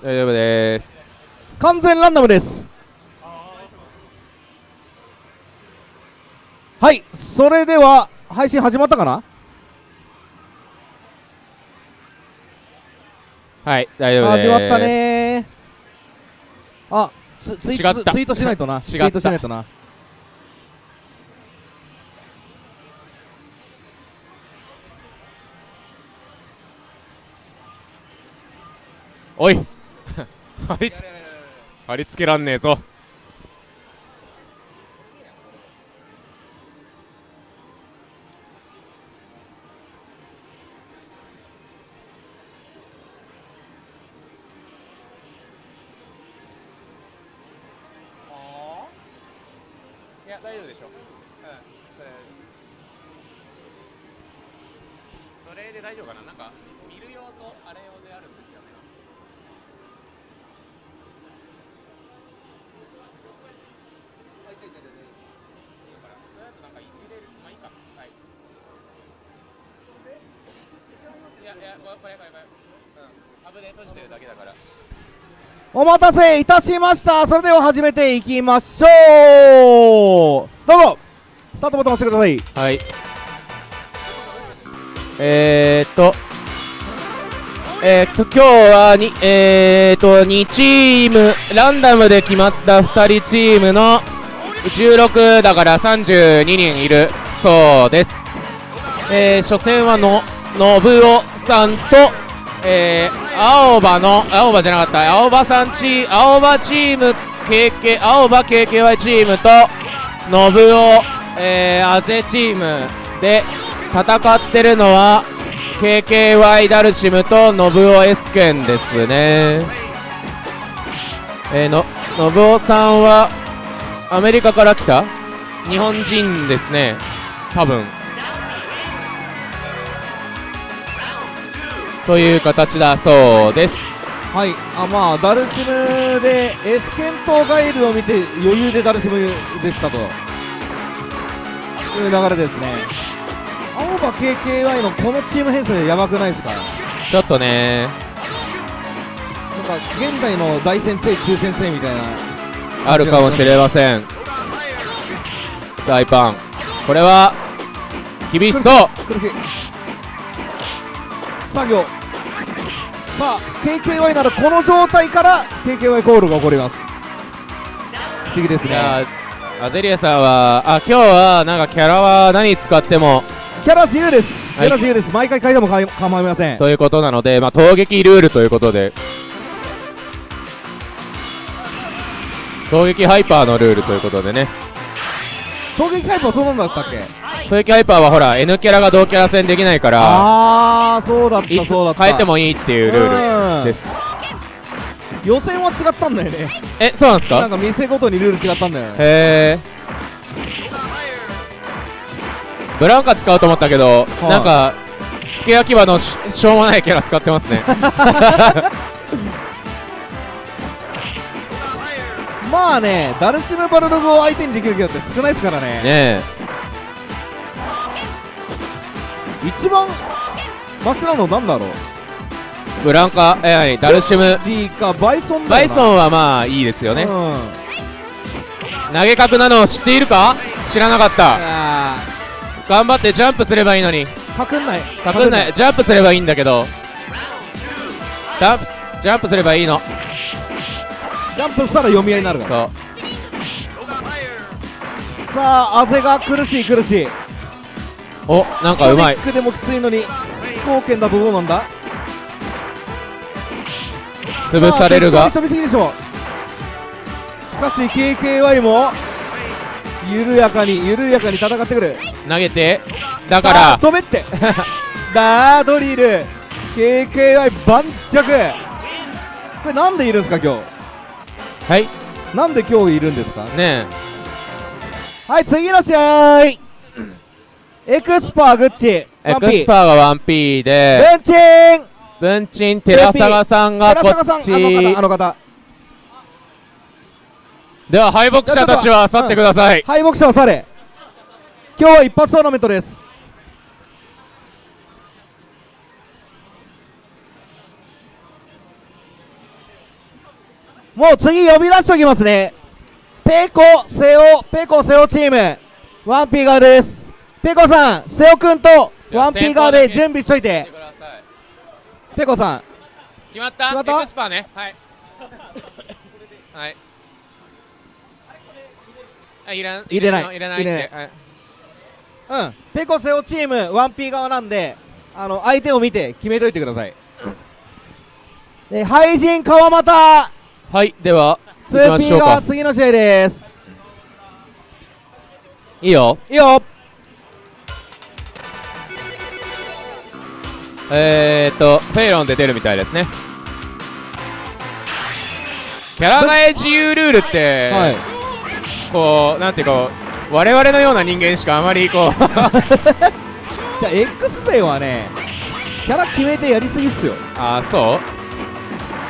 大丈夫です。完全ランダムです。はいそれでは配信始まったかな？はい大丈夫です。始まったね。あツツイツイートしないとな。ツイートしないとな。おい貼り付けらんねえぞ。待たせいたしました。それでは始めていきましょう。どうぞ。スタートボタン押してください。はい。えー、っと。えー、っと今日はにえー、っと2チームランダムで決まった2人チームの16だから32人いる。そうです。えー、初戦はの信夫さんとえー、青葉の青葉じゃなかった青葉さんチ青葉チーム KK 青葉 KKY チームと信夫、えー、あぜチームで戦ってるのは KKY ダルシムと信夫エスケンですね。えー、の信夫さんはアメリカから来た？日本人ですね多分。という形だそうです。はい。あまあダルシムでエスケントガイルを見て余裕でダルシムでしたと。いう流れですね。青葉 KKY のこのチーム編成やばくないですか？なんちょっとね。か現代の大先生中先生みたいな。あるかもしれません。大パン。これは厳しそう。苦しい。作業さあ KKY ならこの状態から KKY コールが起こります。不思議ですね。ーアゼリアさんはあ今日はなんかキャラは何使ってもキャラ自由です。キはい。ャラ自由です。毎回変えても構いません。ということなので、まあ、攻撃ルールということで。攻撃ハイパーのルールということでね攻撃タイプはそうなんだったっけ？攻撃ハイパーはほら N キャラが同キャラ戦できないからああそうだったそうだった。変えてもいいっていうルールです。予選は違ったんだよね。えそうなんですか？なんか店ごとにルール違ったんだよね。へえブランカ使うと思ったけど、い。なんか付け焼き場のししょうもないキャラ使ってますね まあねダルシムバルログを相手にできるキャラって少ないですからね。ねえ。一番マシなのなんだろう？ブランカ？え何ダルシムリーかバイソンバイソンはまあいいですよね。うん。投げ角なのを知っているか？知らなかった。あ頑張ってジャンプすればいいのに。ーかくんない。かくんない。ジャンプすればいいんだけど。ジャンプジャンプすればいいのジャンプしたら読み合いになるから。さあアゼが苦しい苦しい。おなんかうまい。ソニックでもきついのに飛行圏だとどうなんだ？潰されるが。飛びすぎでしょしかし KKY も緩やかに緩やかに戦ってくる。投げて。だから飛べって。ダードリル。KKY 盤石。これなんでいるんですか今はい。日なんで今日いるんですか？ねはい次の試合。エクスパーグッチ。えエクワンピスパーが 1P で。ベンチン。文鎮寺坂さんがこ寺坂さんっち。あの方あの方。では敗北者たちは去ってください。敗北者は去れ。今日は一発トーナメントですもう次呼び出しておきますね。ペコセオペコセオチーム。ワンピー側です。ペコさんセオくんとワンピー側で準備しといて。ペコさん。決まった？決まった？エクスパーね。はい。はい。あいらん。入れない。入れない入れない。うん。ペコセオチームワンピー側なんであの相手を見て決めといてください。で廃人川又はいでは行きま 2P しょうか。が次の試合です。いいよ。いいよ。えーっとフェイロンで出るみたいですね。キャラ替え自由ルールって、はい。こうなんていうか我々のような人間しかあまりこう じゃあ X 勢はねキャラ決めてやりすぎっすよ。あーそ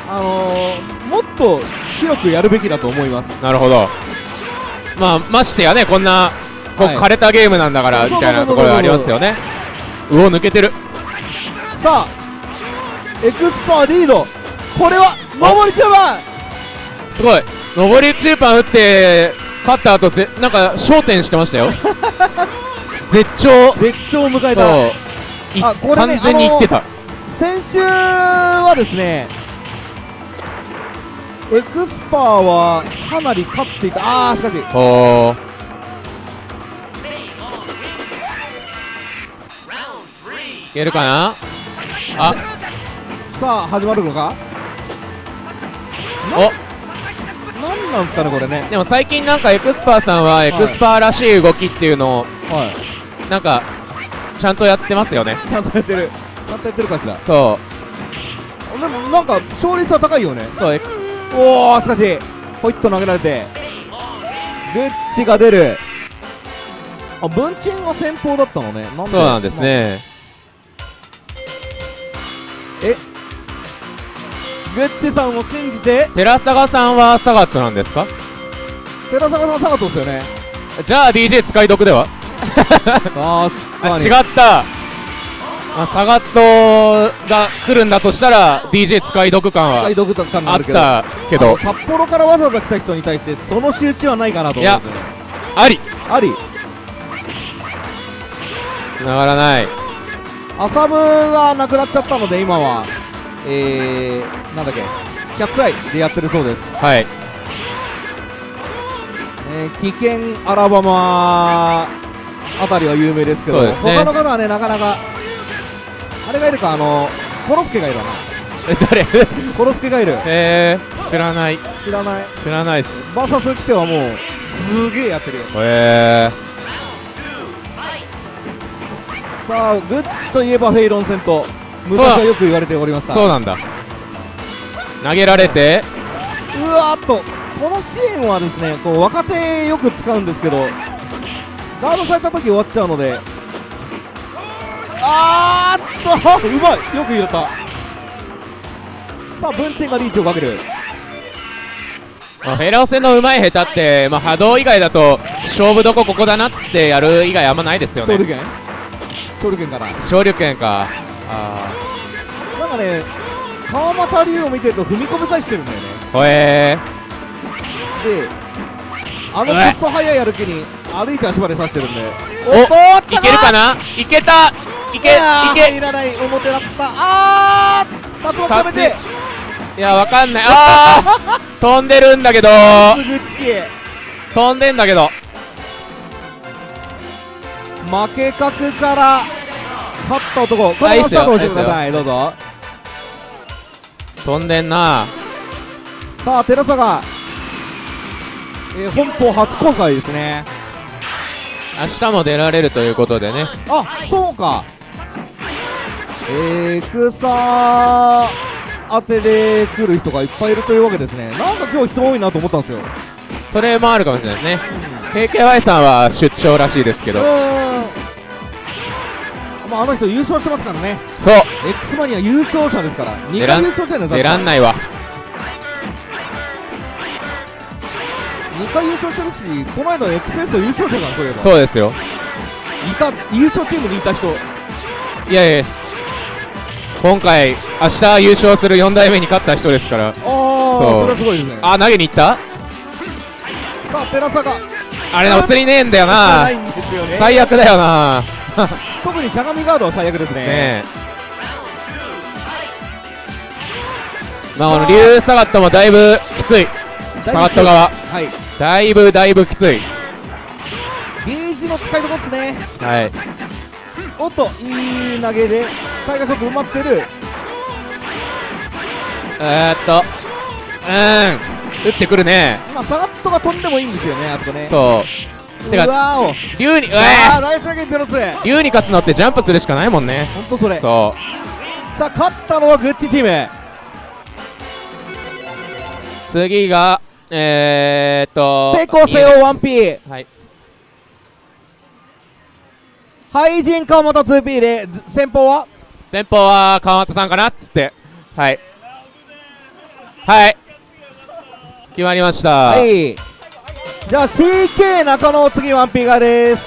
あのー、もっと広くやるべきだと思います。うなるほど。まあましてやねこんなこう、はい。枯れたゲームなんだからみたいなところがありますよね。うお抜けてる。さあエクスパーリード。これは上り中盤すごい。上り中盤打って勝った後ぜなんか焦点してましたよ。絶頂。絶頂を迎えた。そう。いあこれね完全にいってた。先週はですねエクスパーはかなり勝っていた。あーしかし。おー。いけるかな？あ。さあ始まるのか？お。なんなんすかねこれね。でも最近なんかエクスパーさんはエクスパーらしい動きっていうのをはい。なんかちゃんとやってますよね。ちゃんとやってる。ちゃんとやってるかしら？そでもなんか勝率は高いよね。うそうおおしかしホイット投げられてグッチが出る。あ文鎮は先方だったのね。なんで？そうなんですね。グッチさんを信じて？寺坂さんはサガットなんですか？寺坂さんサガトですよね。じゃあ DJ 使い得では？あ違ったまあ、サガットが来るんだとしたら DJ 使い得感は使い毒感があっあるけど。たけど。札幌からわざわざ来た人に対してその仕打ちはないかなと思うんですよね。あり。あり。繋がらない。アサブがなくなっちゃったので今は。えー、なんだっけ。キャッツアイでやってるそうです、はい。えー、危険アラバマあたりは有名ですけどね。他の方はねなかなかあれがいるかあのコロスケがいるわな。え誰？コロスケがいる。えー、知らない。知らない。知らないっす。バーサス来てはもうすげえやってるよ。えさあグッチといえばフェイロン戦と昔はよく言われておりましー、た。そうなんだ。投げられて。うわーっとこのシーンはですねこう若手よく使うんですけどガードされた時終わっちゃうのであーっとうまい。よく入れた。さあ文鎮がリーチをかける。まあ、フェラオ戦のうまい下手って、まあ、波動以外だと勝負どこここだなっつってやる以外あんまないですよね。勝利権勝利権から勝利権か。あなんかね川又龍を見てると踏み込み返してるんだよね。ー。ほえであのクソ速い歩きに歩いて足場で刺してるんで。おっとーいけるかな？いけた。いけいけ。入らない。表だったあー竜巻止めて。いやわかんない。あー。飛んでるんだけど。グッチ飛んでんだけど。負け角から勝った男。このままスタートをしてくださいどうぞ。飛んでんな。さあ寺坂、えー本邦初公開ですね明日も出られるということでね。あそうか。えー、草当てで来る人がいっぱいいるというわけですね。なんか今日人多いなと思ったんですよ。それもあるかもしれないですね。KKY さんは出張らしいですけど。まああの人優勝してますからね。そう。X マニア優勝者ですから。2出らん回優勝してるんだ出らんないわ2回優勝してるしこの間 XS の優勝者がそういえば。そうですよ。いた優勝チームにいた人。いやいや。今回明日優勝する4代目に勝った人ですから。あああそれはすごいですね。あ投げに行った？さあ寺坂。あれな映りねえんだよな。ね。最悪だよな。特にしゃがみガードは最悪ですね。ねえ。まあこの竜サガットもだいぶきつい。サガット側。はいだいぶだいぶきつい。ゲージの使いどころですね。はい。おっといい投げでタイガーショック埋まってる。えー、っと。うん。打ってくるね。まあサガットが飛んでもいいんですよねあそこね。そう。てうわかお。竜にうあわあナイス投げペロスー。竜に勝つのってジャンプするしかないもんね。ほんとそれさそあ勝ったのはグッチチーム。う次がえー、っと。ペコセオ 1P はい。廃人川本 2P でず先方は？先方は川又さんかなっつって。はい。はい。決まりました。はい。じゃあ CK 中野次 1P 側です。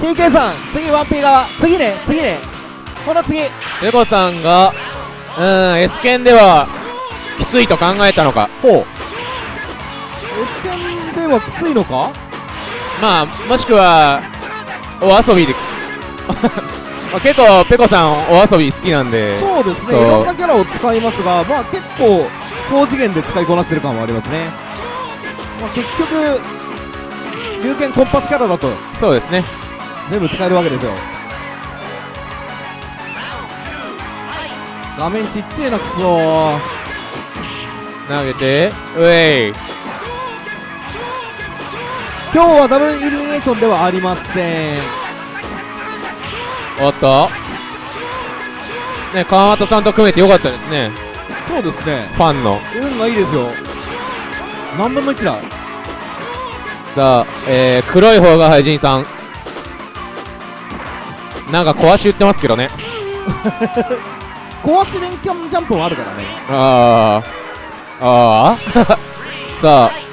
CK さん次 1P 側。次ね次ね。この次。ペコさんがうん S 剣ではきついと考えたのか？ほう。S 剣ではきついのか？まあもしくはお遊びで。まあ結構ペコさんお遊び好きなんで。そうですね。いろんなキャラを使いますがまあ結構高次元で使いこなしてる感はありますね。まあ結局龍剣コンパスキャラだと。そうですね。全部使えるわけですよ。画面ちっちゃいなくそ投げてうえい今日はダブルイルミネーションではありません。おっと。ね川又さんと組めてよかったですね。そうですね。ファンの。運がいいですよ。何分の1だ。さあ、えー、黒い方が廃人さん。なんか壊し言ってますけどね。壊し連キャンジャンプもあるからね。ああああ さあ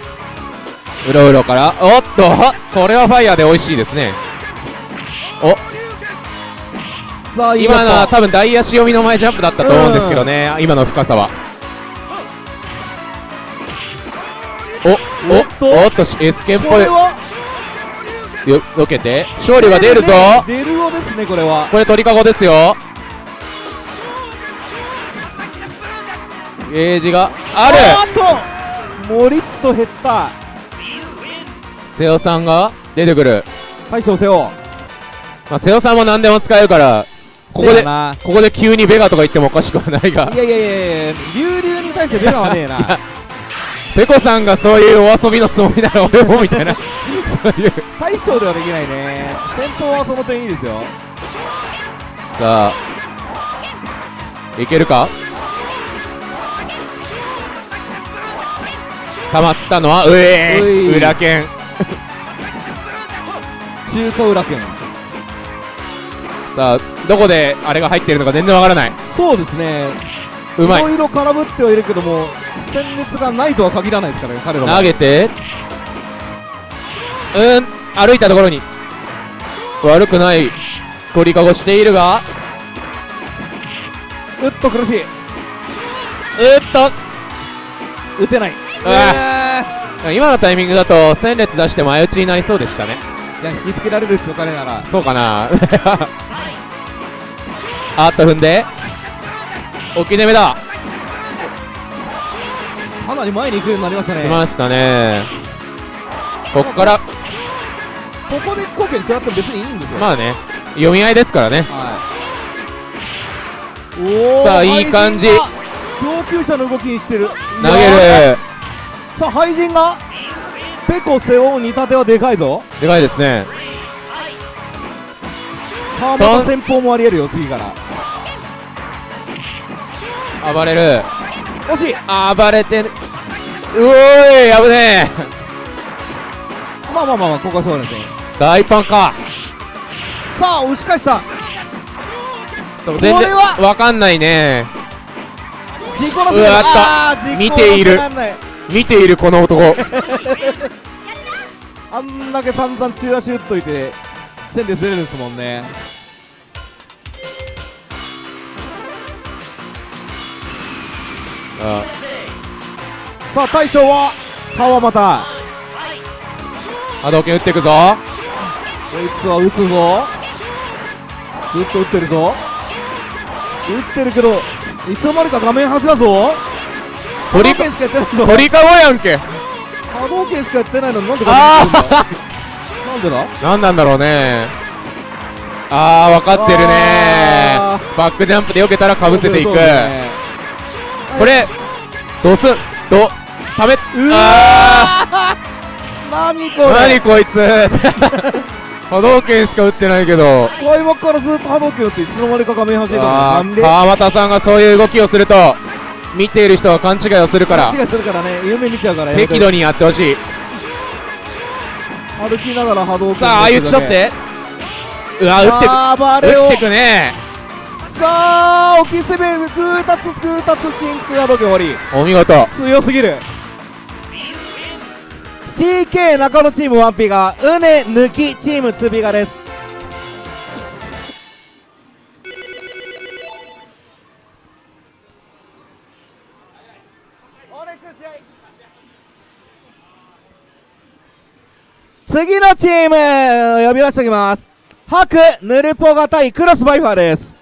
うろうろから。おっとこれはファイヤーで美味しいですね。お。さあ今のはは多分大足読みの前ジャンプだったと思うんですけどね、今の深さは。おおっと。おおっとし S 剣っぽい。よよけて。勝利が出るぞ。出るよですねこれはこれ鳥かごですよゲージがあるあともりっと減った。瀬尾さんが出てくる、大将せよまあ、瀬尾さんも何でも使えるからここでここで急にベガとか言ってもおかしくはないが。いやいやいやいや流々に対してベガはねえな。ペコさんがそういうお遊びのつもりなら俺もみたいな。そういう大将ではできないね。先頭はその点いいですよ。さあ。いけるか？たまったのはうえうい。裏剣。中華裏剣。さあどこであれが入ってるのか全然わからない。そうですね。うまい。いろいろ空振ってはいるけども戦列がないとは限らないですからね彼らは。投げて。うん歩いたところに。悪くない鳥かごしているが。うっと苦しい。うーっと。打てないあ今のタイミングだと戦列出して前打ちになりそうでしたね。いや引きつけられるですよ彼なら。そうかな。あっと踏んで。置き攻めだ。かなり前に行くようになりましたね。来ましたね。こっから。ここで貢献食らっても別にいいんですよ。まあね。読み合いですからね。はい。おおさあいい感じ。上級者の動きにしてる。投げるさあ廃人がペコ背負う煮立てはでかいぞ。でかいですね。川本先方もありえるよ次から。暴れる。惜しい。暴れてる。うおーい危ねえ。まあまあまあまあここはそうですね。大パンか。さあ押し返した。そう全然これはわかんないね。自己のせうわっとあー見ている見ているこの男。あんだけ散々中足打っといて線でずれるんですもんね。さあ大将は川又波動拳打っていくぞ。こいつは打つぞ。ずっと打ってるぞ。打ってるけどいつの間にか画面端だぞ鳥かやってないぞ鳥かごやんけ。波動拳しかやってないの？になんで画面端なんだなんでだ？何なんだろうね。あー分かってるね。あバックジャンプで避けたらかぶせていく。ね。これどうすんどためうわあ何こーれ？何こいつ。波動拳しか打ってないけど。開幕からずっと波動拳打っていつの間にか画面端にいたんで。ー川又さんがそういう動きをすると見ている人は勘違いをするから。勘違いするからね。夢見ちゃうから適度にやってほしい。歩きながら波動拳さあ相打ち取ってうわ打ってく。打ってくね。さあ沖攻め空達空達真空波動拳終わりお見事。強すぎる。CK 中野チーム 1P がうね抜きチームつびがです次のチーム呼び出しておきます。ハクヌルポガ対クロスバイファーです。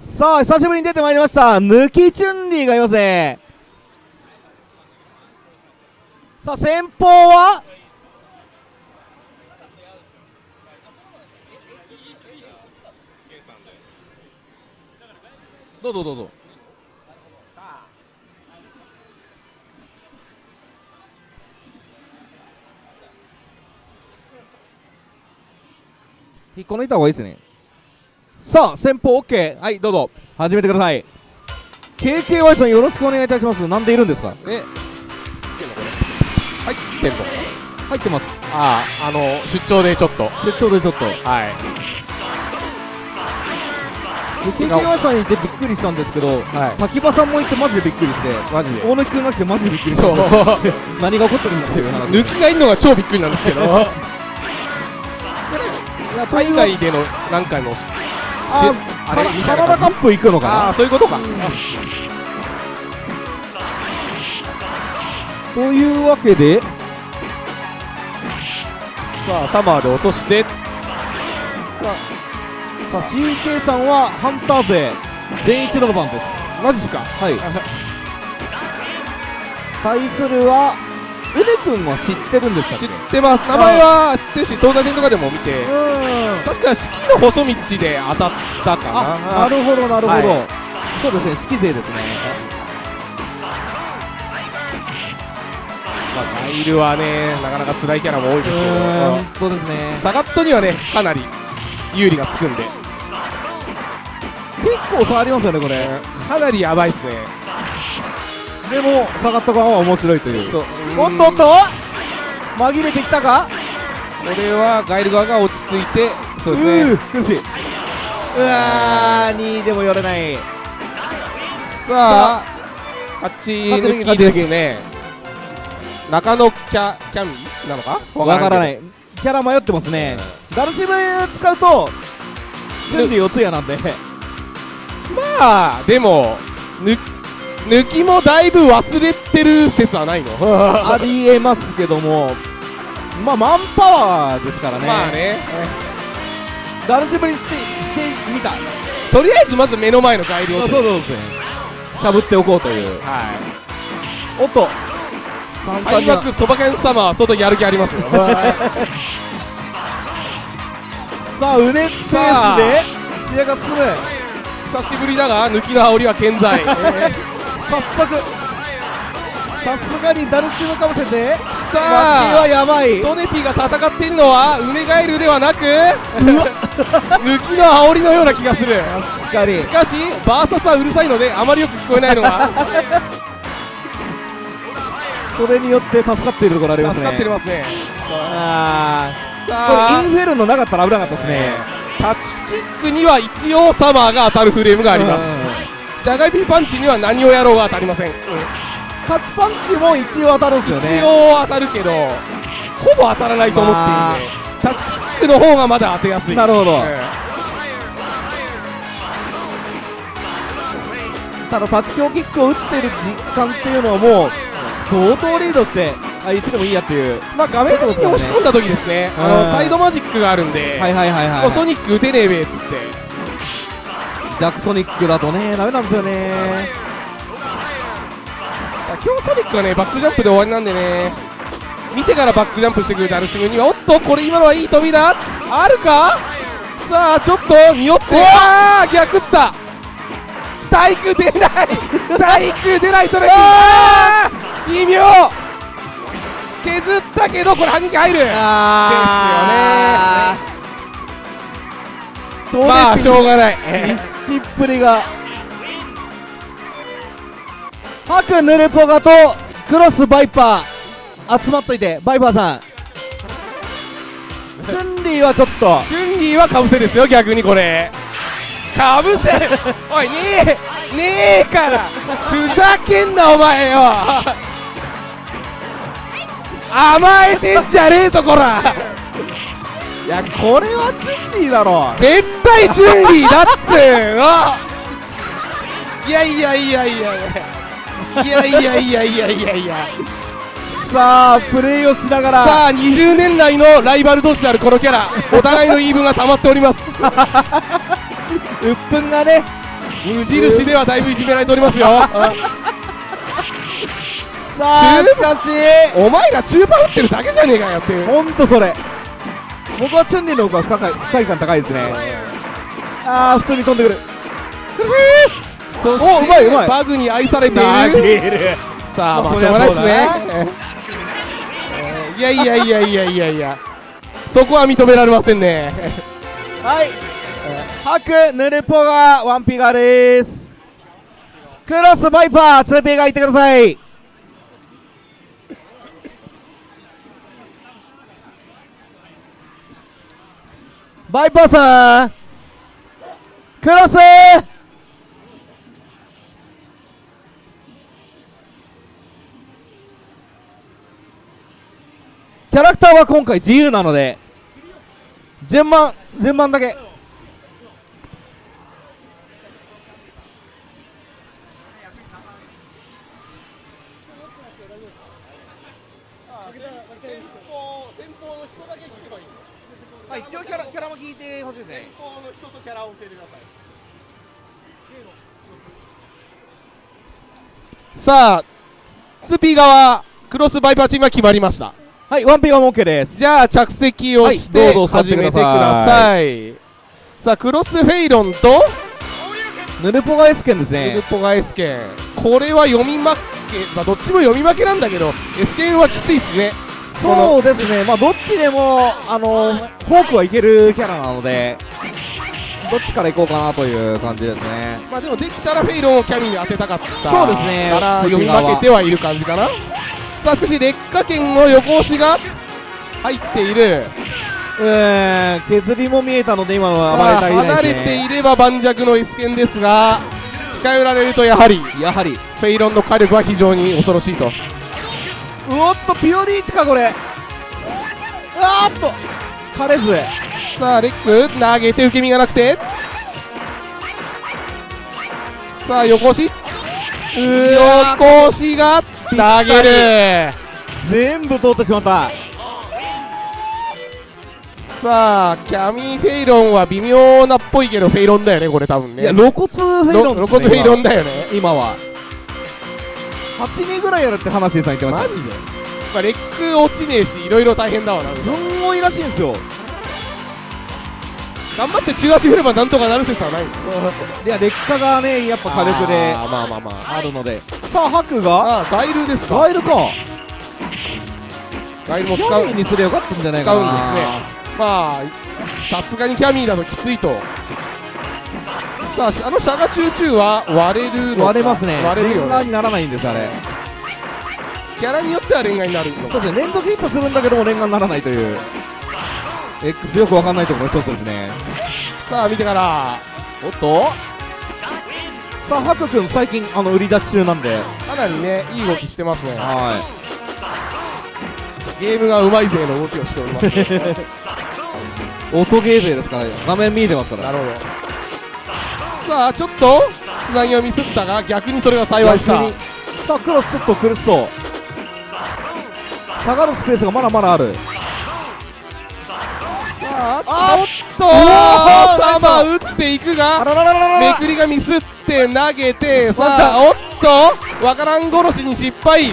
さあ久しぶりに出てまいりました。抜きチュンリーがいますね。さあ先方は？どうぞどうぞ。引っこ抜いた方がいいですね。さあ先方 OK はいどうぞ。始めてください。KKY さんよろしくお願いいたします。なんでいるんですか？え。入ってんの入ってます。あああの出張でちょっと。でちょうどちょっと。はいで KKY さんにいてびっくりしたんですけどはい。滝場さんもいてマジでびっくりしてマジで。大貫君が来てマジでびっくりしそう。た 何が起こってるんだっていう話。抜きがいるのが超びっくりなんですけど。海外での何回もしああれカナダカップ行くのかな？そういうことか。というわけでさあサマーで落として。さあ CK さんはハンター勢全一度の番です。マジっすか？はい。対するはうねくんは知ってるんですか知ってます。名前は知ってるし東西線とかでも見て。うん確か四季の細道で当たったかな。あなるほどなるほど、はそうですね好き勢ですね。まあガイルはねなかなか辛いキャラも多いですけど。そうですね。サガットにはねかなり有利がつくんで結構差ありますよねこれ。かなりやばいっすね。でも下がった側は面白いという。そう。おっとおっと！紛れてきたか？これはガイル側が落ち着いてそうですね。苦しい。うわー2位でも寄れない。さあ勝ち抜きですね。中野キャキャミなのか？わからない。いキャラ迷ってますね。ダルシム使うと準備四つやなんでまあでもぬ抜きもだいぶ忘れてる説はないの？ありえますけども。まあマンパワーですからね。まあね。ダルシムにしてしてみたとりあえずまず目の前のガイルをそうそうそう。ですねしゃぶっておこうという。はおっと。開幕そば犬様は相当やる気ありますよ。さあうねペースで試合が進む久しぶりだが抜きの煽りは健在。早速さすがにダルチムかぶせてさマッキーはあやばい。トネピが戦っているのはウネガエルではなく 抜きの煽りのような気がする。しかりしバーサスはうるさいのであまりよく聞こえないのが。それによって助かっているところありますね。助かってますね。あさーこれあインフェルノなかったら危なかったですねタッチキックには一応サマーが当たるフレームがあります。うん。しゃがみパンチには何をやろうが当たりません、タタッチパンチも一応当たるんですよね。一応当たるけどほぼ当たらないと思っているんで、タッチキックの方がまだ当てやすい。なるほど、うん。ただタッチ強キックを打ってる実感っていうのはもう相当リードしてあいつでもいいやっていう。まあ画面端に押し込んだ時ですね。あうん。のサイドマジックがあるんで、はいはいはいはい。ソニック打てねえべっつって。ジャックソニックだとねダメなんですよね。今日ソニックはねバックジャンプで終わりなんでね。見てからバックジャンプしてくるダルシムにはおっとこれ今のはいい飛びだ。あるか？さあちょっと匂って。ああ逆った。体育出ない。体育出ないトレ微妙削ったけどこれ反撃入る。あー。まあしょうがない。必死っぷりがハクヌルポガとクロスバイパー集まっといてバイパーさん。チュンリーはちょっと。チュンリーはかぶせですよ逆にこれ。かぶせ。おいねえねえから。ふざけんなお前よ甘えてんじゃねえぞこら。いやこれはチュンリーだろ。絶対チュンリーだっつーのいやいやいやいやいやいやいやいや。いやいやいやさあプレイをしながら。さあ20年来のライバル同士であるこのキャラ。お互いの言い分が溜まっております。鬱憤がね。無印ではだいぶいじめられておりますよ さあ中しかしお前ら中盤打ってるだけじゃねえかよっていう。ほんとそれ。僕はチュンリーの方が不快感高いですね。ああ普通に飛んでくる。そしておうまいうまい。バグに愛されてい投る。さあまあしょうがないですね。いやいやいやいやいやいや。そこは認められませんね。はい。ハクヌルポがワンピガです。クロスバイパー 2P がいってくださいバイパーさんクロスキャラクターは今回自由なので順番順番だけ。さあスピ側クロスバイパーチームは決まりました。はいワンピーはも OK です。じゃあ着席をしはいてど始めてください。さあクロスフェイロンとヌルポガエスケンですウルねポガエスケン。これは読み負け、まあ、どっちも読み負けなんだけどエスケンはきついっすね。そうですね。まあどっちでもあのフォークはいけるキャラなのでどっちからいこうかなという感じですね。まあでもできたらフェイロンをキャミに当てたかったそうですね。から読み負けてはいる感じかな。さあしかし劣化圏の横押しが入っている。うーん削りも見えたので今のは暴れたい離れていれば盤石のエスケンですが近寄られるとやはりフやはり。ェイロンの火力は非常に恐ろしいと。うおっとピオリーチかこれ。あーっと枯れずさあレック投げて受け身がなくて。さあ横押し。横押しが投げる。全部通ってしまった。さあキャミーフェイロンは微妙なっぽいけどフェイロンだよねこれ多分ね。いや露骨フェイロンね露骨フェイロンだよね。今。今は。8人ぐらいやるって話でさん言ってました。マジで。まあレック落ちねえしいろいろ大変だわなすんごいらしいんですよ頑張って中足振ればなんとかなる説はない。いや劣化がねやっぱ火力で。あーまあまあまああるので。さあハクが？あーガイルですか。ガイルか。ガイルもキ使うにすればよかったんじゃないかな。使うんですね。まあさすがにキャミーだときついと。さあしあのシャガチューチューは割れるのか？割れますね。割れるよね。連眼にならないんですあれ。キャラによっては連眼になるのそうですね。連続ヒットするんだけども連眼にならないという X よくわかんないところの一つですね。さあ見てから。おっと。さあハク君最近あの売り出し中なんで。かなりねいい動きしてますね。はゲームがうまい勢の動きをしておりますね。い 音ゲー勢ですから画面見えてますから。なるほど。さあちょっとつなぎをミスったが逆にそれが幸いした。さあクロスちょっと苦しそう。下がるスペースがまだまだあるさああちょっとサバ打っていくあがめくりがミスって投げてさあおっとわからん殺しに失敗。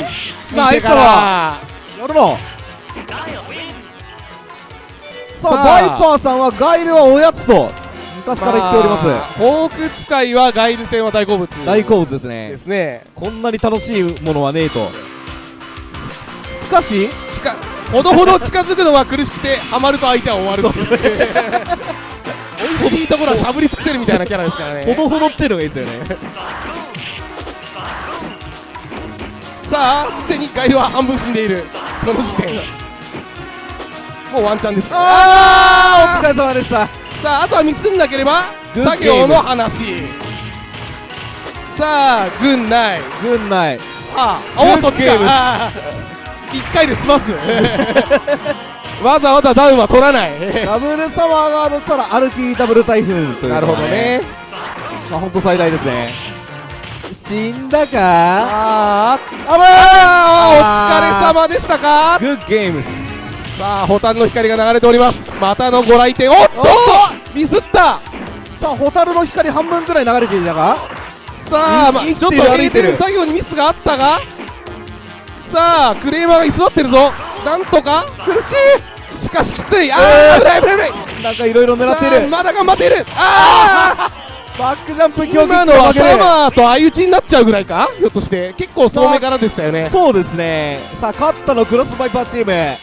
ナイス見てから。やるの。さあバイパーさんはガイルはおやつと昔から言っております、あフォーク使いはガイル戦は大好物。大好物ですね。ですね。こんなに楽しいものはねえと。しかし近ほどほど近づくのが苦しくてハマると相手は終わるっていう。美味しいところはしゃぶり尽くせるみたいなキャラですからね。ほどほどっていうのがいいですよねさあすでにガイルは半分死んでいる。この時点。もうワンチャンです。あーお疲れ様でした。さああとはミスんなければ作業の話。さあ軍内軍内ああおそっちか一回で済ます わざわざダウンは取らない。ダブルサマーガードしたら歩きダブル台風というなるほどね。まあ本当最大ですね。死んだか？あ。ーあーお疲れ様でしたか？グッゲームスさあホタルの光が流れております。またのご来店。おっと！ミスった！さあホタルの光半分くらい流れていたがさあ、まあ、ちょってと閉る。歩いてる店作業にミスがあったが？さあクレーマーが居座ってるぞ。なんとか。苦ししかしきつい。あえー。ー危ない危ない危ない。いなんかいろいろ狙っているまだ頑張っている。あバックジャンプー競技今のはサマーと相打ちになっちゃうぐらいか？ひょっとして。結構遠目からでしたよね。そうですね。さあ勝ったのクロスバイパーチーム。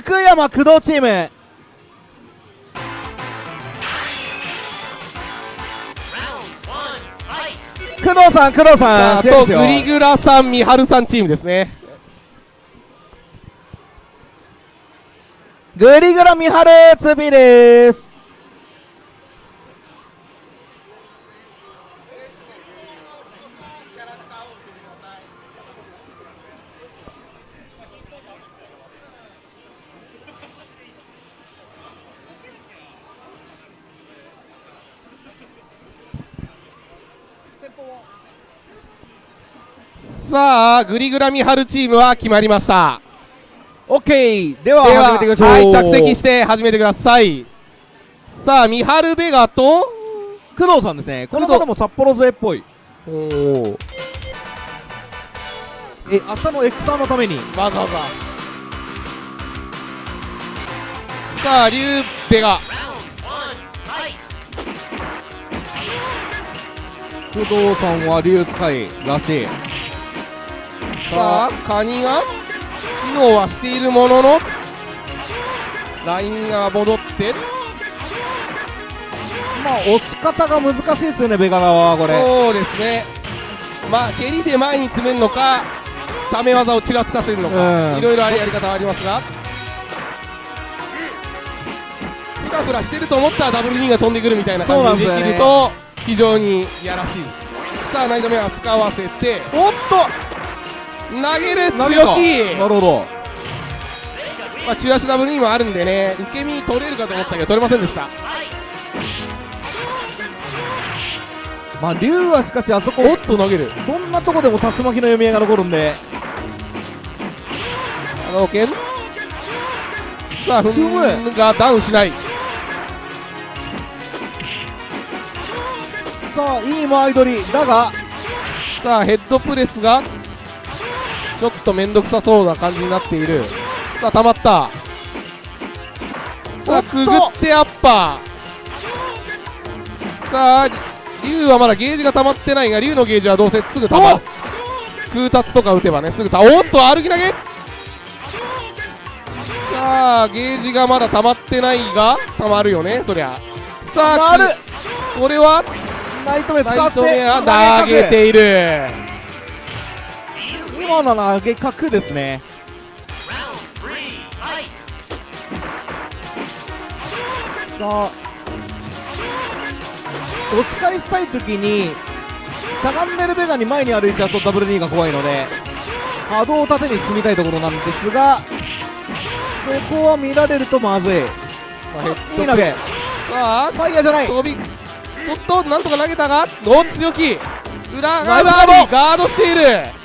福山工藤チーム工藤さん工藤ささんあとグリグラさん、みはるさんチームですね。グリグラミハルツビですさあグリグラミハルチームは決まりました。オッケーでは始めていきましょう。はい着席して始めてください。さあミハルベガと工藤さんですね。この方も札幌勢っぽい。おおえ明日のエクサーのために。わざわざ。さあリュウベガ。工藤さんは竜使いらしいさあカニが機能はしているもののラインが戻って。まあ押し方が難しいですよねベガ側はこれ。そうですね。まあ蹴りで前に詰めるのかため技をちらつかせるのうん。かいろいろありやり方はありますが。フラフラしてると思ったらダブルリーが飛んでくるみたいな感じでできると非常にやらしい。さあナイトメア使わせて。おっ投げる強た気。なるほど。まあ中足ダブルリーもあるんでね受け身取れるかと思ったけど取れませんでした。まあ竜はしかしあそこおっと投げる。どんなとこでも竜巻の読み合いが残るんで。あの剣さあフンがダウンしない。さあいい間合い取り。だが。さあヘッドプレスがちょっと面倒くさそうな感じになっている。さあ溜まった。さあくぐってアッパー。さあ竜はまだゲージが溜まってないが竜のゲージはどうせすぐ溜まる。空達とか打てばねすぐたおっと歩き投げ。さあゲージがまだ溜まってないが溜まるよねそりゃ。さあこれはナイトメ使って投げている今の投げ角ですね。さあ押し返したい時にしゃがんでるベガに前に歩いちゃうとダブル2が怖いので波動を縦に進みたいところなんですがそこは見られるとまずい。いい投げ。さあファイヤーじゃない。飛びおっとなんとか投げたがお強気。裏側にガードしている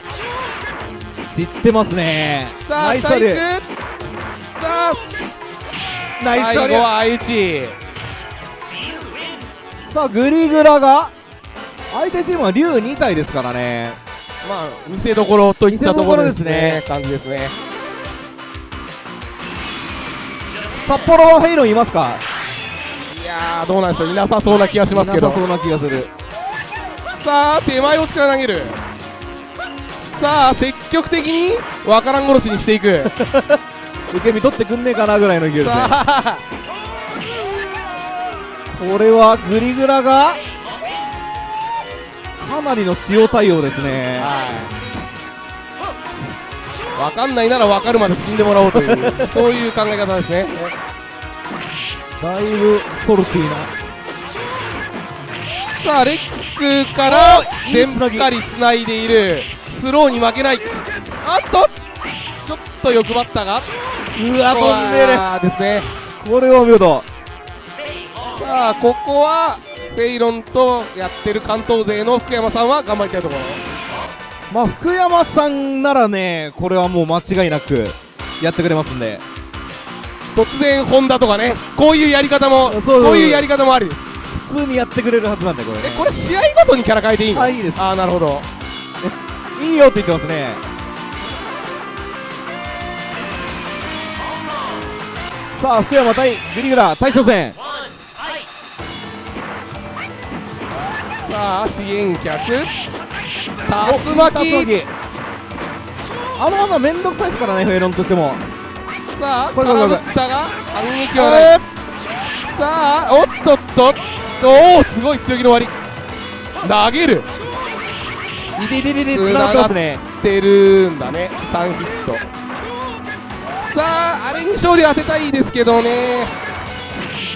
知ってますね。さあナイさあナイス最後は相打ちさあグリグラが相手チームは竜2体ですからね。まあ見せどころといったところですね。感じですね。札幌はヘイロンいますか？いやーどうなんでしょう。いなさそうな気がしますけど。いなさそうな気がする。さあ手前落ちから投げるさあ積極的にわからん殺しにしていく。受け身取ってくんねえかなぐらいの勢いで。これはグリグラがかなりの塩対応ですね。はい。わかんないならわかるまで死んでもらおうという そういう考え方ですね。だいぶソルティーな。さあレックから全つなぎ。かりつないでいるスローに負けない。あっと！ちょっと欲張ったが。うわ飛んでる。あですね。これはお見事さあここはフェイロンとやってる関東勢の福山さんは頑張りたいところ。まあ福山さんならねこれはもう間違いなくやってくれますんで。突然ホンダとかねこういうやり方もこういうやり方もありです。普通にやってくれるはずなんでこれ。ねえこれ試合ごとにキャラ変えていいの？あいいです。ああなるほどいいよって言ってますね。さあ福山対グリグラ対初戦。さあ支援客お竜巻。あの技めんどくさいですからねフェイロンとしても。さあこれこれこれ空振ったが反撃はないえさあおっとっと。おおすごい強気の割り。投げるー、いていていていてつながってるんだね。3ヒット。さああれに勝利を当てたいですけどね。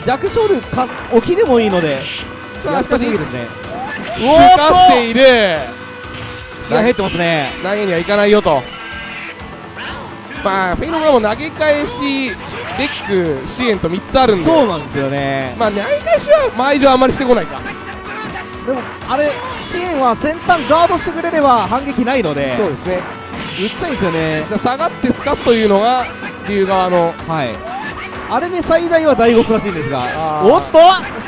弱勝ルか起きでもいいのでさあしかしですね。すかしている。気が入ってますね。投げにはいかないよと。まあフェイノがもう投げ返しレック支援と3つあるんで。そうなんですよね。まあ投げ返しは前以上あんまりしてこないかでもあれ支援は先端ガードしてくれれば反撃ないので。そうですね。打ちたいんですよね。下がってすかすというのが竜側の。はい。あれに最大は大ゴスらしいんですが。おっと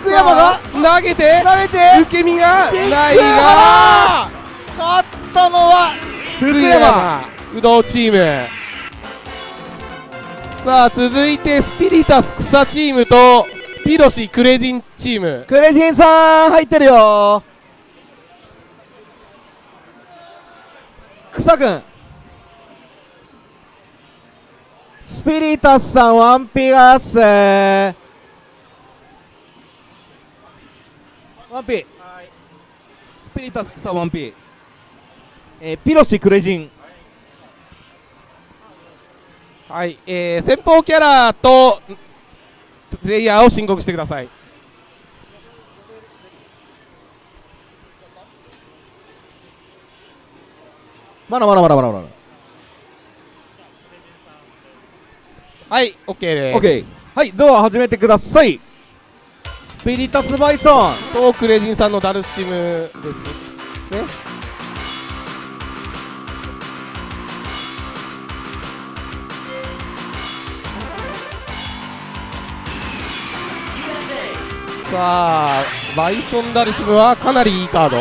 福山が投げて投げて受け身がないが勝ったのは福山。不動チーム。さあ続いてスピリタス草チームとピロシクレジンチーム。クレジンさん入ってるよ。草くんスピリタスさんワンピガスワンピスピリタス草ワンピえー、ピロシクレジン。はい、えー、先方キャラとプレイヤーを申告してください。まだまだまだまだまだ。はい OK です。オッケーはいドア始めてください。スピリタスバイソンとクレジンさんのダルシムです。ねさあバイソンダルシムはかなりいいカード。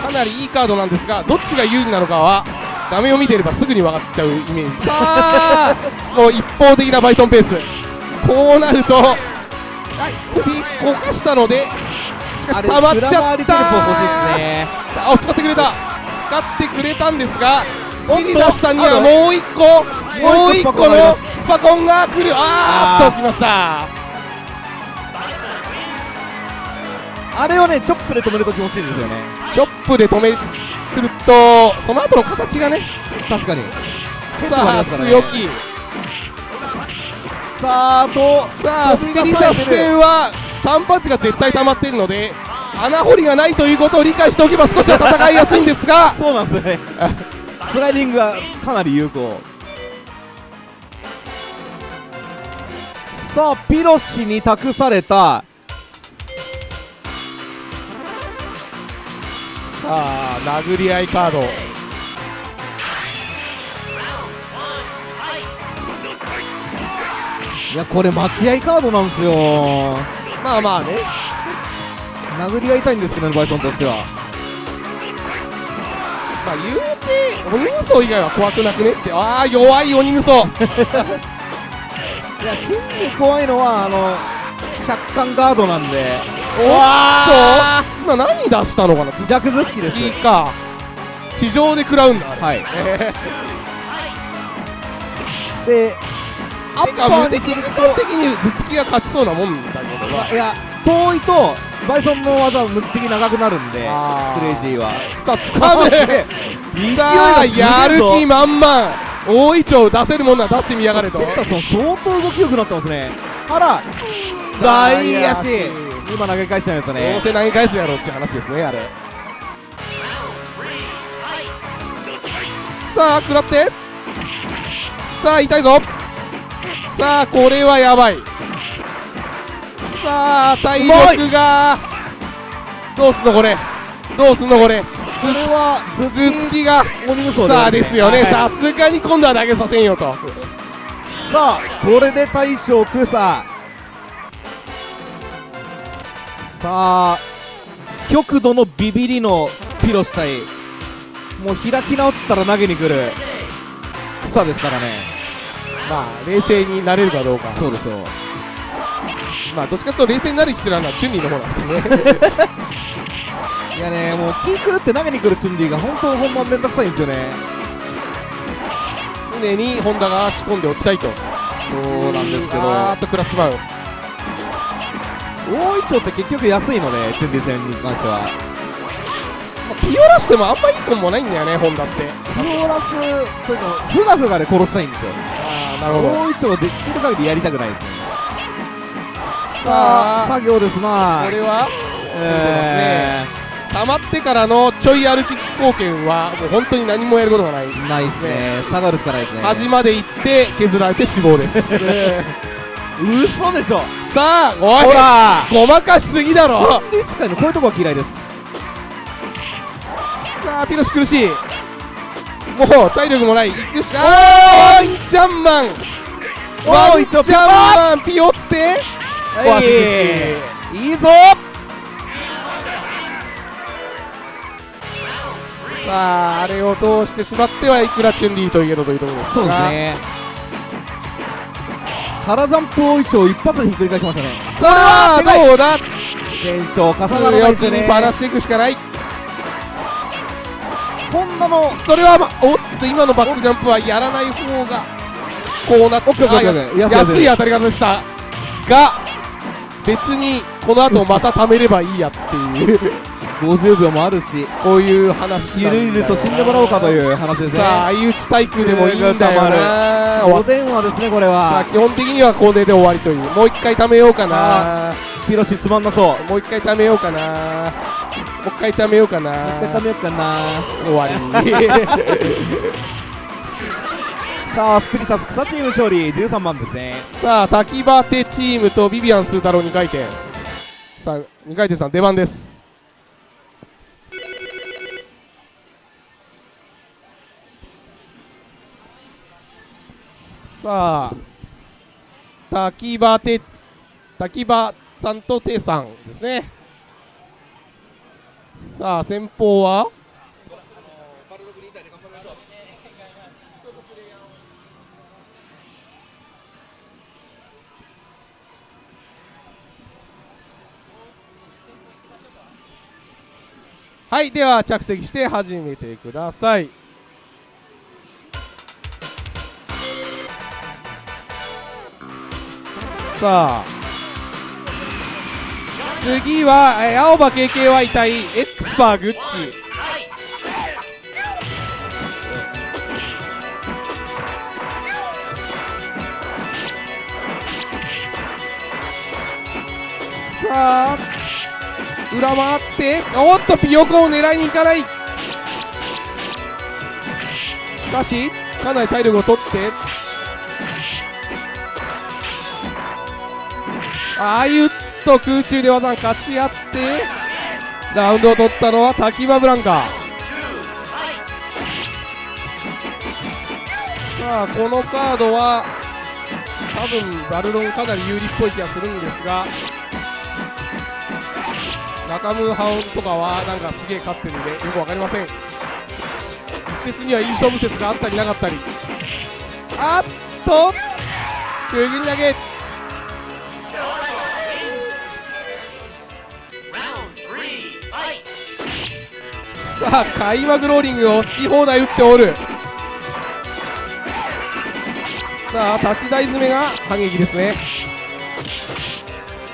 かなりいいカードなんですがどっちが有利なのかは画面を見ていればすぐに分かっちゃうイメージ。さあ。もう一方的なバイソンペース。こうなるとはいしかしこかしたのでしかし溜まっちゃった。ねあ使ってくれた。使ってくれたんですがスピリタスさんにはもう一個もう一個のスパコンが来る。あーっと来ましたあれをねチョップで止めると気持ちいいんですよね。チョップで止めくるとその後の形がね。確かに。さあ強気。さあとさあスピリタス戦は単パンチが絶対溜まっているので穴掘りがないということを理解しておけば少しは戦いやすいんですが。そうなんですよね。スライディングがかなり有効。さあピロシに託されたあ殴り合いカード。いやこれ待合カードなんですよ。まあまあね。殴り合いたいんですけどねバイソンとしては。まあ言うて鬼無双以外は怖くなくねって。ああ弱い鬼無双 いや真に怖いのはあの百貫ガードなんでおっと今何出したのかな？弱頭突きですいいか。地上で食らうんだあれ。はい。えでアッパー無敵時間的に頭突きが勝ちそうなもんだけどな。いや遠いとバイソンの技は無敵長くなるんでクレイジーは。さあ掴むすげえ勢いさあやる気満々。大いちょう出せるもんなら出してみやがれと。相当動き良くなってますね。あら大足今投げ返しちゃいましたどねうせ投げ返すやろっていう話ですねあれ。さあ食らって。さあ痛いぞ。さあこれはやばい。さあ体力が。どうすんのこれ。どうすんのこれ。これは頭頭突きが。さあですよね。はい。さすがに今度は投げさせんよと。さあこれで大将クサさあ極度のビビりのピロス対もう開き直ったら投げに来る草ですからね。まあ冷静になれるかどうか。そうですよ。まあどっちかというと冷静になる必要なのはチュンリーの方なんですけどね。いやねもう気狂って投げに来るチュンリーが本当本番めんどくさいんですよね。常にホンダが仕込んでおきたいと。そうなんですけど。あーっと食らっちまう。大いちょうって結局安いのでチュンリー戦に関しては。まあピオラしてもあんまいいコンボないんだよねホンダって。ピオラスというかふがふがで殺したいんですよ。ああなるほど。大いちょうできる限りやりたくないですね。さあ。作業ですな。これは？え溜まってからのちょい歩き貢献はもう本当に何もやることがない。ーないですね。下がるしかないですね。端まで行って削られて死亡です。嘘でしょさあおいほら。ごまかしすぎだろ。こういうとこは嫌いです。さあピロシ苦しい。もう体力もない。行くしかワンチャンマン。ワンチャンマンピヨって。いいぞ。さああれを通してしまってはいくらチュンリーといえどというところですが。そうですね原ジャンプ大いちょう一発でひっくり返しましたね。さあどうだ？現象重ならないですね。にばらしていくしかない。こんなのそれはまおっと今のバックジャンプはやらない方がこうなって安い当たり方でした。が別にこの後また貯めればいいやっていう50秒もあるしこういう話ゆるゆると死んでもらおうかという話ですね。さあ相打ち対空でもいいんだよなおっ電話ですねこれは。基本的にはこれで終わりという。もう一回貯めようかな。ピロシつまんなそう。もう一回貯めようかな。もう一回貯めようかな。一回食べようかな。終わり さあスピリタス草チーム勝利。13番ですね。さあ滝場手チームとビビアンスー太郎2回転。さあ2回転さん出番ですさあ滝場手滝場さんと手さんですね。さあ先方は？はいでは着席して始めてください。さあ。次は、えー青葉 KKY 対エクスパーグッチ。さあ裏回って。おっとピヨコを狙いに行かない。しかしかなり体力を取って。ああいうと空中で技勝ち合ってラウンドを取ったのは滝場ブランカ。さあこのカードは多分バルロンかなり有利っぽい気がするんですが中村ハンとかはなんかすげえ勝ってるんでよく分かりません。一説にはいい勝負説があったりなかったり。あっとくぐり投げ。さあ開幕ローリングを好き放題打っておる。さあ立ち台詰めが反撃ですね。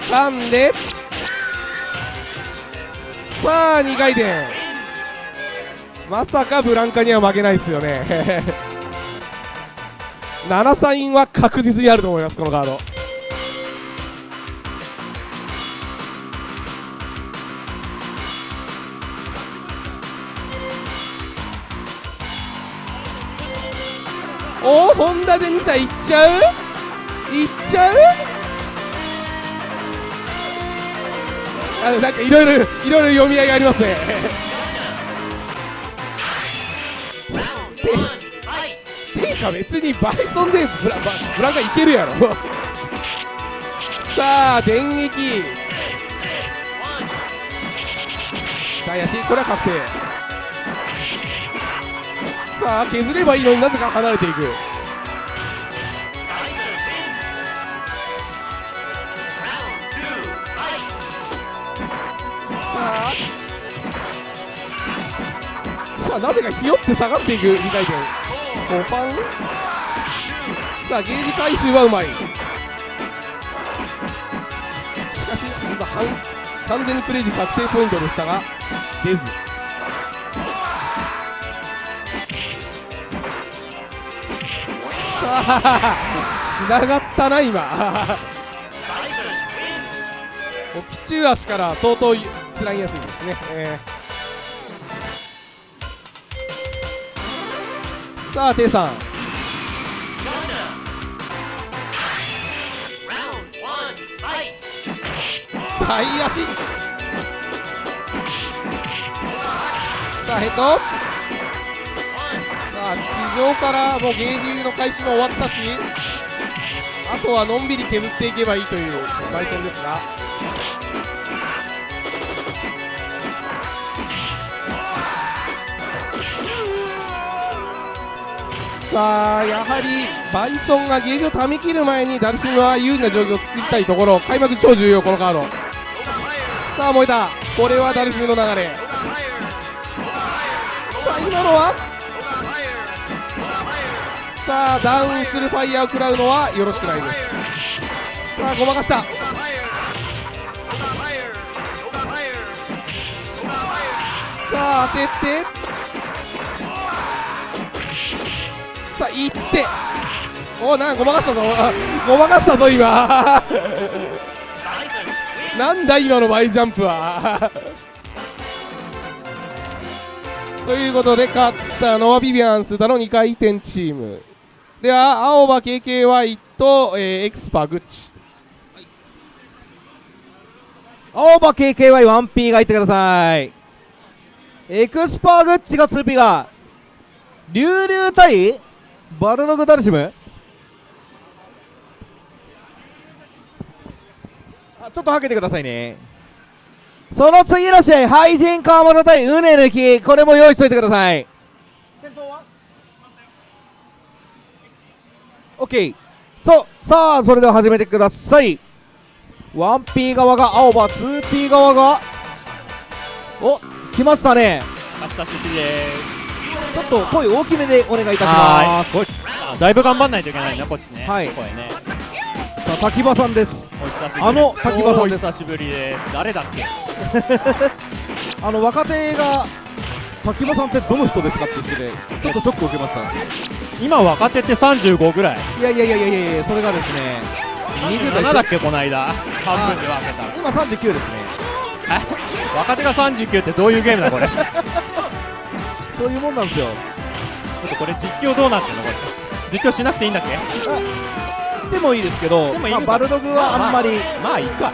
噛んで。さあ2回転。まさかブランカには負けないですよね。7サインは確実にあると思いますこのカード。ダで2体いっちゃう？いっちゃう？あのなんかいろいろいろいろ読み合いがありますね。てていうか別にバイソンでブラバブランカいけるやろ。さあ電撃。大足これは確定さあ削ればいいのになぜか離れていく。なぜかひよって下がっていく2回転5パンさあゲージ回収はうまい。しかし今半完全にプレイ時確定ポイントでしたが出ず。さあつながったな今。沖中足から相当つなぎやすいですね、えーさあテイさん。大足さあヘッド。さあ地上からもうゲージの開始も終わったし。あとはのんびり削っていけばいいというバイソンですが。さあやはりバイソンがゲージをため切る前にダルシムは有利な状況を作りたいところ。開幕超重要このカード。さあ燃えた。これはダルシムの流れ。さあ今のは？さあダウンするファイヤーを食らうのはよろしくないです。さあごまかした。さあ当てて。さあいって。おなんごまかしたぞ。ごまかしたぞ今。なんだ今の Y ジャンプは。ということで勝ったのはビビアンスだの2回転チーム。では青葉 KKY と、えーエクスパグッチ。青葉 KKY1P がいってください。エクスパーグッチが 2P が。リュウリュウ対バルログダルシム。あちょっとはけてくださいね。その次の試合廃人川本対ウネ抜き。これも用意しといてください。先頭は OK そうさあそれでは始めてください。1P 側が青葉 2P 側がお来ましたね。久しぶりでちょっと声大きめでお願いいたしはます。だいぶ頑張んないといけないねこっちね。はい。声ね。さあ滝場さんです。お久しぶり。あの滝場さんです。お久しぶりです。誰だっけ？あの若手が滝場さんってどの人ですかって言っててちょっとショックを受けました。今若手って35ぐらい。いやいやいやいやいやいやそれがですね20代27だっけこの間。半分で分けたら今39ですね。え？若手が39ってどういうゲームだこれ？そういうもんなんですよ。っとこれ実況どうなってんのこれ。実況しなくていいんだっけ？してもいいですけどでまあ、バルドグはあんまり、まあいいか。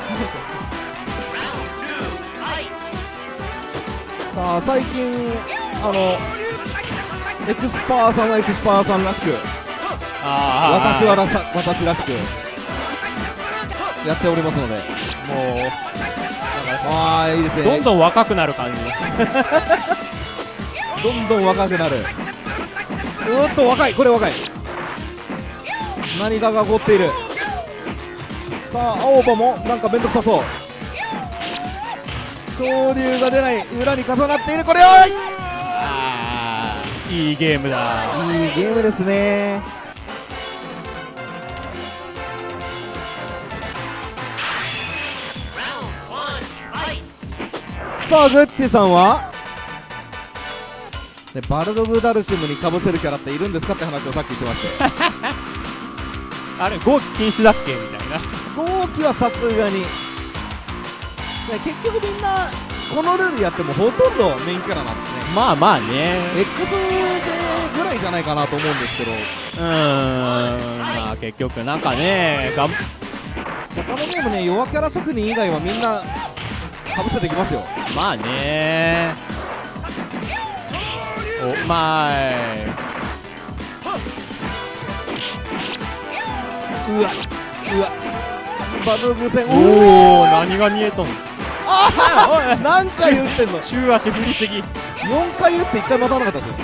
さあ最近あのエクスパーさんはエクスパーさんらしくああ私はらさ私らしくやっておりますので。もうああいいですね。どんどん若くなる感じ どんどん若くなる。うーっと若い。これ若い。何かが起こっている。さあ青葉もなんか面倒くさそう。昇竜が出ない。裏に重なっている。これをああいいゲームだ。いいゲームですね。さあグッチさんは？ねバルドグダルシムにかぶせるキャラっているんですかって話をさっきしてましたよ あれ号機禁止だっけみたいな。後期はさすがに、ね、結局みんなこのルールやってもほとんどメインキャラなんですね。まあまあね。X 勢ぐらいじゃないかなと思うんですけど。うーん。まあ結局なんかねがん。他のゲームね弱キャラ職人以外はみんなかぶせてきますよ。まあねおまいうわうわ。バトルグ戦おお何が見えとん。のあ何回言ってんの？中足振りすぎ4回言って1回待たなかったですよ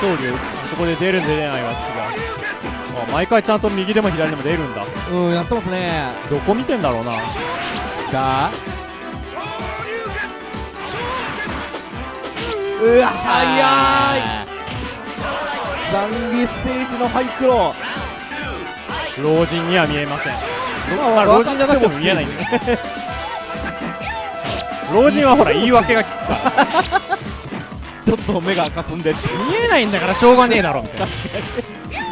総流そこで出る出れないは違うあ毎回ちゃんと右でも左でも出るんだ。うんやってますね。どこ見てんだろうな。さうわ早い。ザンギステージのハイクロ老人には見えません。ままあ老人じゃなくても見えないんだよ老人はほら言い訳が効くから。ちょっと目がかすんでって。見えないんだからしょうがねえだろみたいな。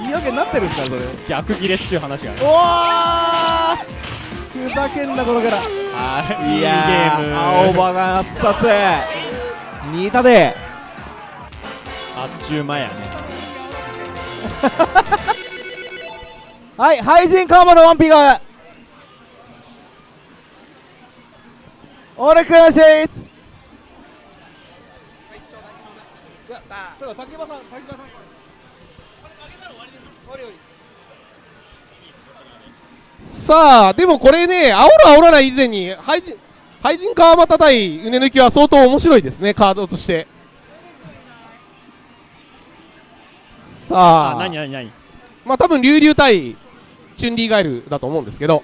言い訳になってるんですかそれ。逆ギレっちゅう話がねおふざけんなこのキャラ。はいいいゲーム。青葉が圧殺新田であっちゅう間やね。はい廃人カーマのワンピが。お願いします。竹馬さん竹馬さんさあでもこれね煽る煽らない以前に廃人廃人川又対うね抜きは相当面白いですねカードとして。さあ。あ何何何？まあ多分龍竜対チュンリーガエルだと思うんですけど。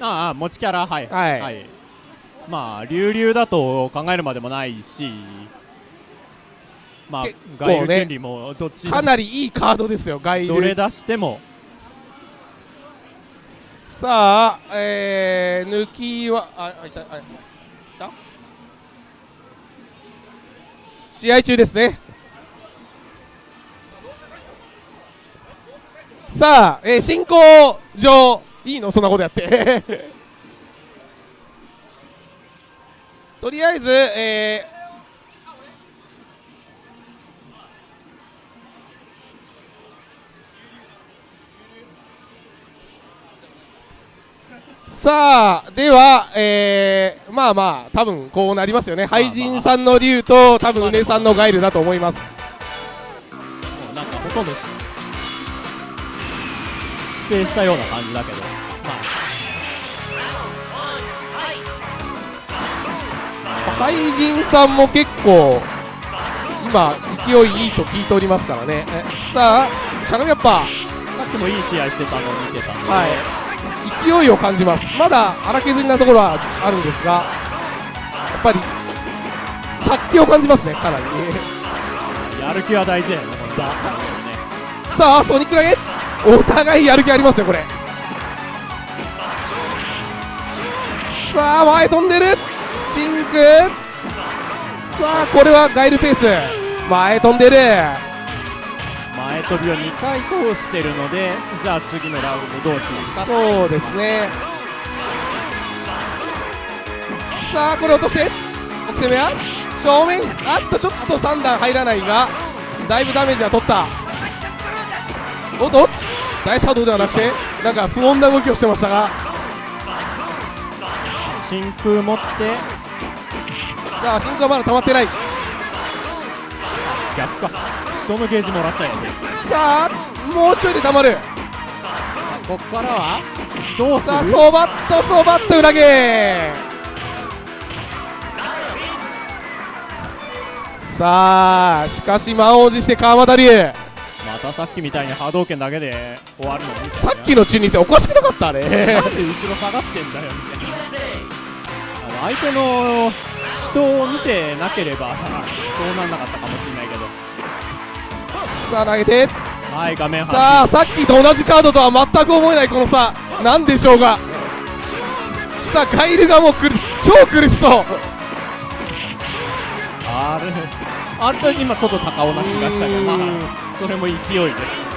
ああ持ちキャラ？はい。はい。まあ流々だと考えるまでもないし。まあね。ガイルチュンリーもどっちかなりいいカードですよガイル。どれ出してもさあえー、抜きはああいたあいた？試合中ですね。さあ、えー、進行上いいの？そんなことやって。とりあえず、えーさあでは、えー、まあまあ多分こうなりますよね。廃人さんの竜と多分うねさんのガイルだと思います。もうなんかほとんどし指定したような感じだけど。ま廃人さんも結構今勢いいいと聞いておりますからね。えさあしゃがみアッパーあさっきもいい試合してたのを見てたんで、はい勢いを感じます。まだ荒削りなところはあるんですがやっぱり殺気を感じますねかなり やる気は大事だよねこのザねさあソニック投げお互いやる気ありますねこれ。さあ前飛んでる。チンク。さあこれはガイルペース。前飛んでる前飛びを2回通してるのでじゃあ次のラウンドどうしますか。そうですね。さあこれ落として。奥攻めは？正面？あっとちょっと3段入らないがだいぶダメージは取った。おっと？大波動ではなくてなんか不穏な動きをしてましたが。真空持って。さあ真空はまだ溜まってない。逆か人のゲージもらっちゃえさあもうちょいで溜まる。こっからはどうすさあるそばっとそばっと裏ゲーさあしかし満を持して川俣龍。またさっきみたいに波動拳だけで終わるのみたいなさっきの中二戦おかしくなかったあれ。なんで後ろ下がってんだよ。みたいなあの相手の人を見てなければそうなんなかったかもしれないけどさあ投げて。はい画面さあさっきと同じカードとは全く思えないこの差。なんでしょうが。さあガイルがもうくる。超苦しそう。あれ。あんた今ちょっと高尾な気がしたけどまあそれも勢いです。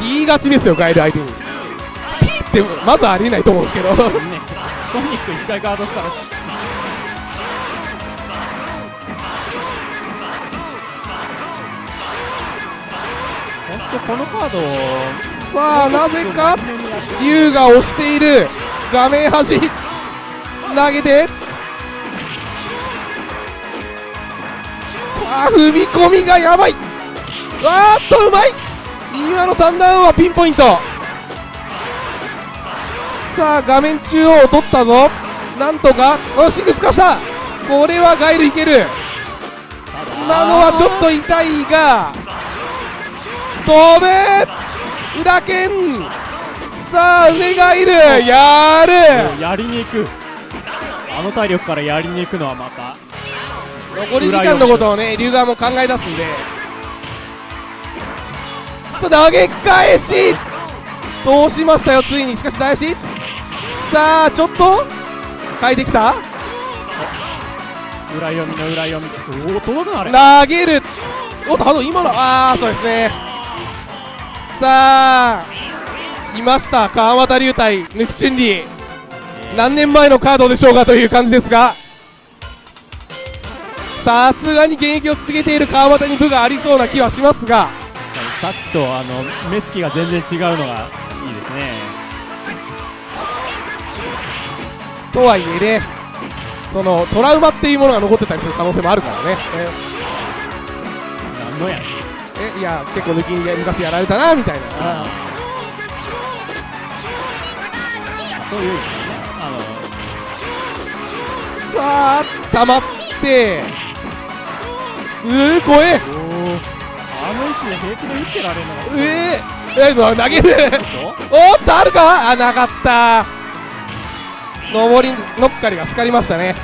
P 勝ちですよガイル相手に。P ってまずありえないと思うんですけど。ねソニック一回ガードしたらとこのカードさあなぜか龍が押している。画面端投げて。さあ踏み込みがやばい。わーっとうまい。今の3ダウンはピンポイント。さあ画面中央を取ったぞ。なんとかおシング使わした。これはガイルいける。今のはちょっと痛いが。飛ぶ裏剣。さあ上がいる。やる。やりに行く。あの体力からやりに行くのはまた。残り時間のことをね龍側も考え出すんで。さあ投げ返し。通しましたよついに。しかし大志さあちょっと。変えてきた。裏読みの裏読み。おお届くなあれ。投げる。おっとハド今の。ああそうですねさあ来ました。川俣龍対抜きチュンリー。何年前のカードでしょうかという感じですが。さすがに現役を続けている川俣に部がありそうな気はしますが。さっきとあの目つきが全然違うのがいいですね。とはいえねそのトラウマっていうものが残ってたりする可能性もあるからね。なんのやええいや結構抜きに昔やられたなみたいな。そういうあさあ溜まって。うー怖えあの位置で平気で打ってられるのええー、投げる。おっとあるか？あなかった。上りのっかりがすかりましたね。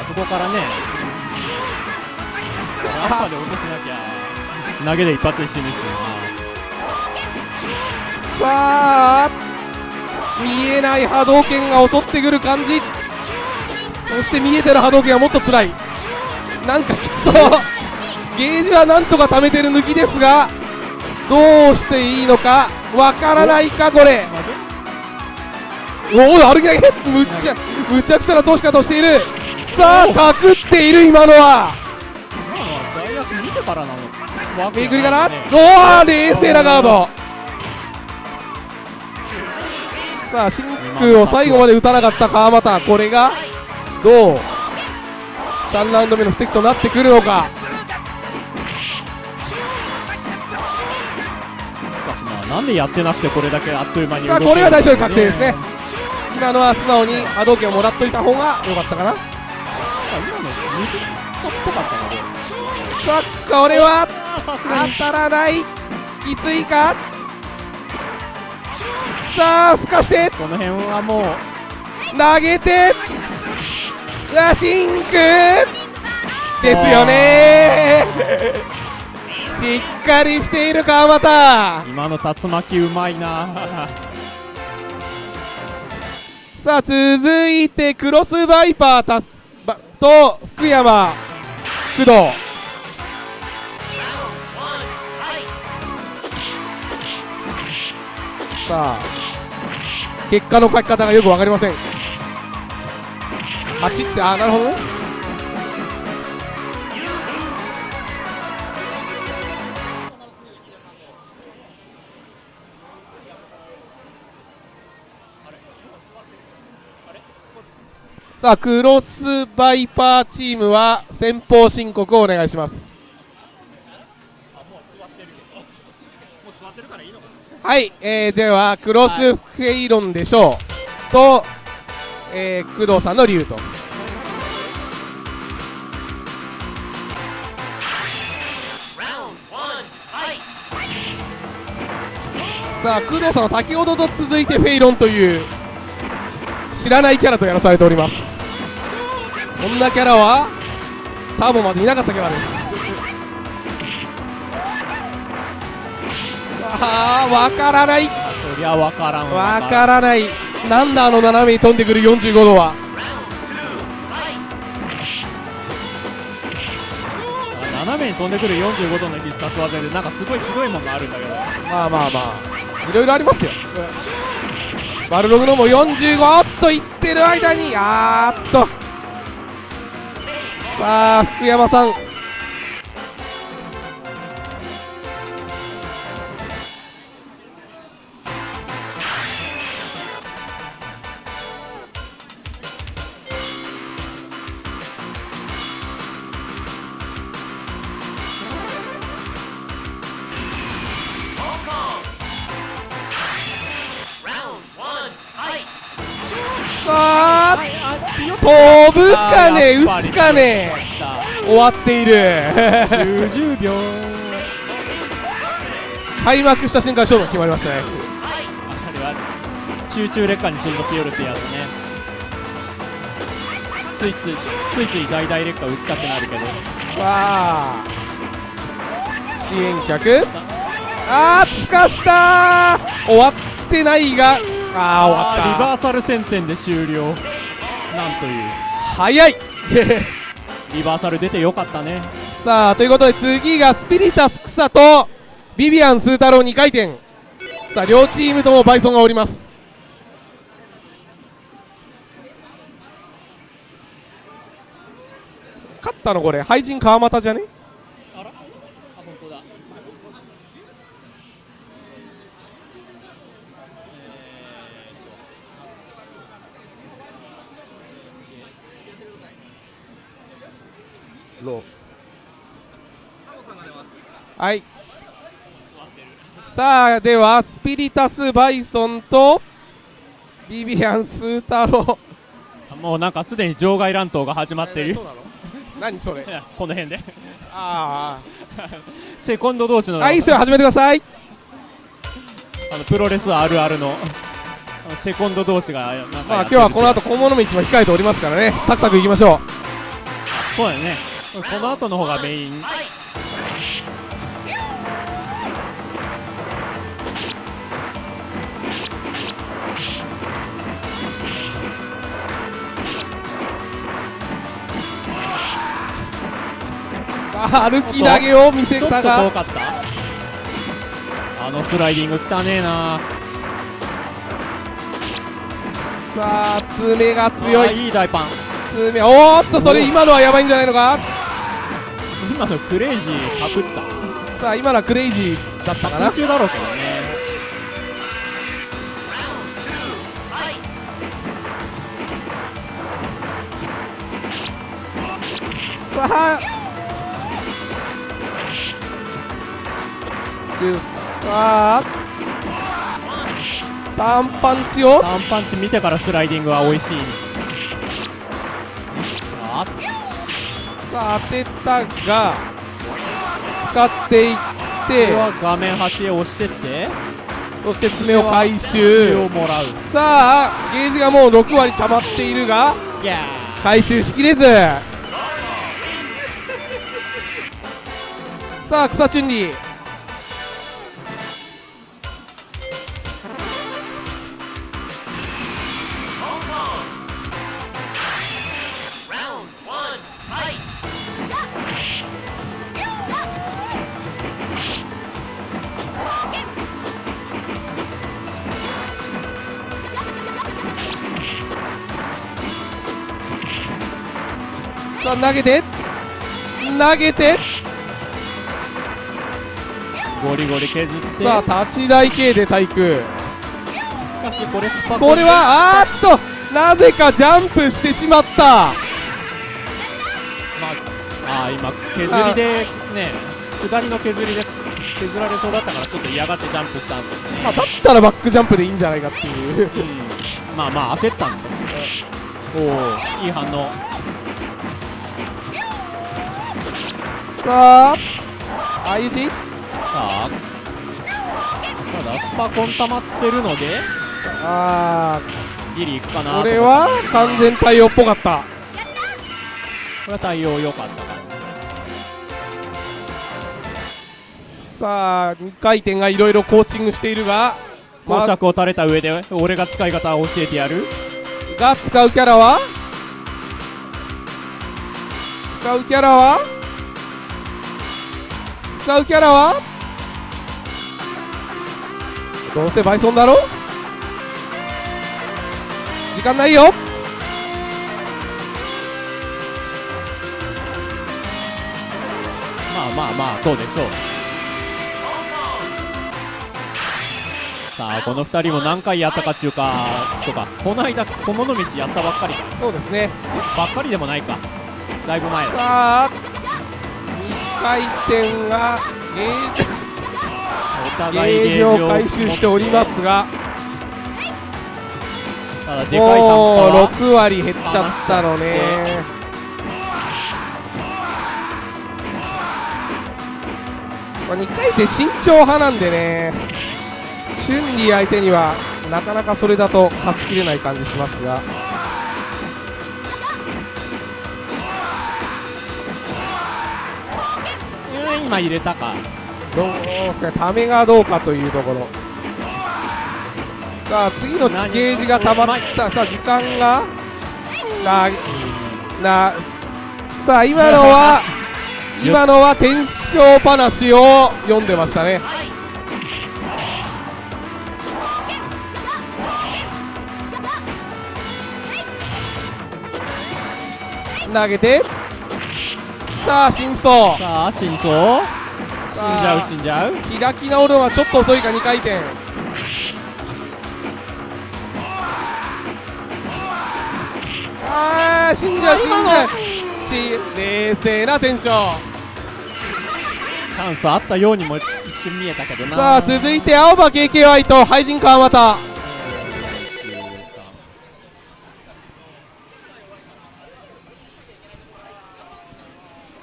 あそこからねアッパーで落としなきゃ。投げで一発で死ぬし。さあ見えない波動拳が襲ってくる感じ。そして見えてる波動拳はもっと辛い。なんかきつそう。ゲージはなんとか貯めてる抜きですがどうしていいのかわからないかこれ。おお歩きだけ。むっちゃむちゃくちゃな通し方をしている。さあかくっている今のはからなの。りかおお冷静なガード。さあ真空を最後まで打たなかった川又これがどう3ラウンド目の布石となってくるのか。なんでやってなくてこれだけあっという間にさあこれが大勝利確定ですね。今のは素直に波動拳をもらっといた方が良かったかな。あ今の西っぽかったなこれさあこれは当たらない。きついか。さあすかして。この辺はもう投げて。うわシンク。ですよね。しっかりしている川又今の竜巻うまいな。さあ続いてクロスバイパーたすばと福山工藤さあ結果の書き方がよく分かりません。8ってああなるほどね。さあクロスバイパーチームは先方申告をお願いします。はい、えー、ではクロスフェイロンでしょう、と、えー、工藤さんの理由と。さあ工藤さんは先ほどと続いてフェイロンという知らないキャラとやらされております。こんなキャラはターボまでいなかったキャラですさあわからない。そりゃわからんわ。からない。なんだあの斜めに飛んでくる45度は。斜めに飛んでくる45度の必殺技でなんかすごいひどいものがあるんだけど。まあまあまあいろいろありますよ。バルログのも45おっといってる間にあーっと。さあ福山さんね打つかね。終わっている。90秒。開幕した瞬間勝負が決まりましたね。あれは集中劣化にしんどきよるってやつね。ついついついつい大々劣化打ちたくなるけど。さあ支援客。あーつかしたー。終わってないが。ああーリわった。バーサル戦点で終了。なんという。早いリバーサル出てよかったね。さあということで次がスピリタス草とビビアンスー太郎2回転。さあ両チームともバイソンがおります。勝ったのこれ。廃人川又じゃねあらあ本当だはい。さあではスピリタスバイソンとビビアンスー太郎。もうなんかすでに場外乱闘が始まってる。よ何それ？この辺で。あセコンド同士の。ああいいっすよ始めてください。あのプロレスあるあるの。あのセコンド同士がまあ今日はこの後小物道も控えておりますからね。サクサクいきましょそうだよね。この後の方がメイン歩き投げを見せちょったとが遠かった。あのスライディング汚ねえな。さあ爪が強あいいい大パン。爪おーっとそれ今のはやばいんじゃないのか？今のクレイジーパクった。さあ今のはクレイジーだったかな？空中だろうけどさあタンパンチを。タンパンチ見てからスライディングは美味しい。あ。さあ当てたが使っていっこてれは画面端へ押してって。そして爪を回血収をもらう。さあゲージがもう6割溜まっているが回収しきれず。さあ草チュンリーさあ投げて投げて。ゴリゴリ削って。さあ立ち台形で対空。これこれはあーっとなぜかジャンプしてしまった。まああー今削りでね下りの削りで削られそうだったからちょっと嫌がってジャンプしたんで。すねまあだったらバックジャンプでいいんじゃないかっていう。うん。まあまあ焦ったんで。おおいい反応さあ相打ちさあ。ただスパコン溜まってるので。あギリいくかなーこれは完全対応っぽかった。これは対応良かったかさあ2回転がいろいろコーチングしているが。公爵を垂れた上で俺が使い方を教えてやる。が使うキャラは？使うキャラは？使うキャラは？どうせバイソンだろ？時間ないよ。まあまあまあそうでしょう。さあこの2人も何回やったかっていうかとかこの間小物道やったばっかりか。そうですね。ばっかりでもないか。だいぶ前。ださあ2回転がゲー ジゲージを回収しておりますがもうは6割減っちゃったのね。まあ2回転慎重派なんでねチュンリー相手にはなかなかそれだと勝ちきれない感じしますがうん今入れたか。どうですかね。ためがどうかというところ。さあ次のゲージがたまった。さあ時間が。ななさあ今のは今のは天正話を読んでましたね。投げてさあ真相さあ真相死んじゃう死んじゃう。開き直るのはちょっと遅いか2回転。あー死んじゃう死んじゃう。し冷静なテンション。チャンスあったようにも一瞬見えたけどな。さあ続いて青葉 KKY と廃人川又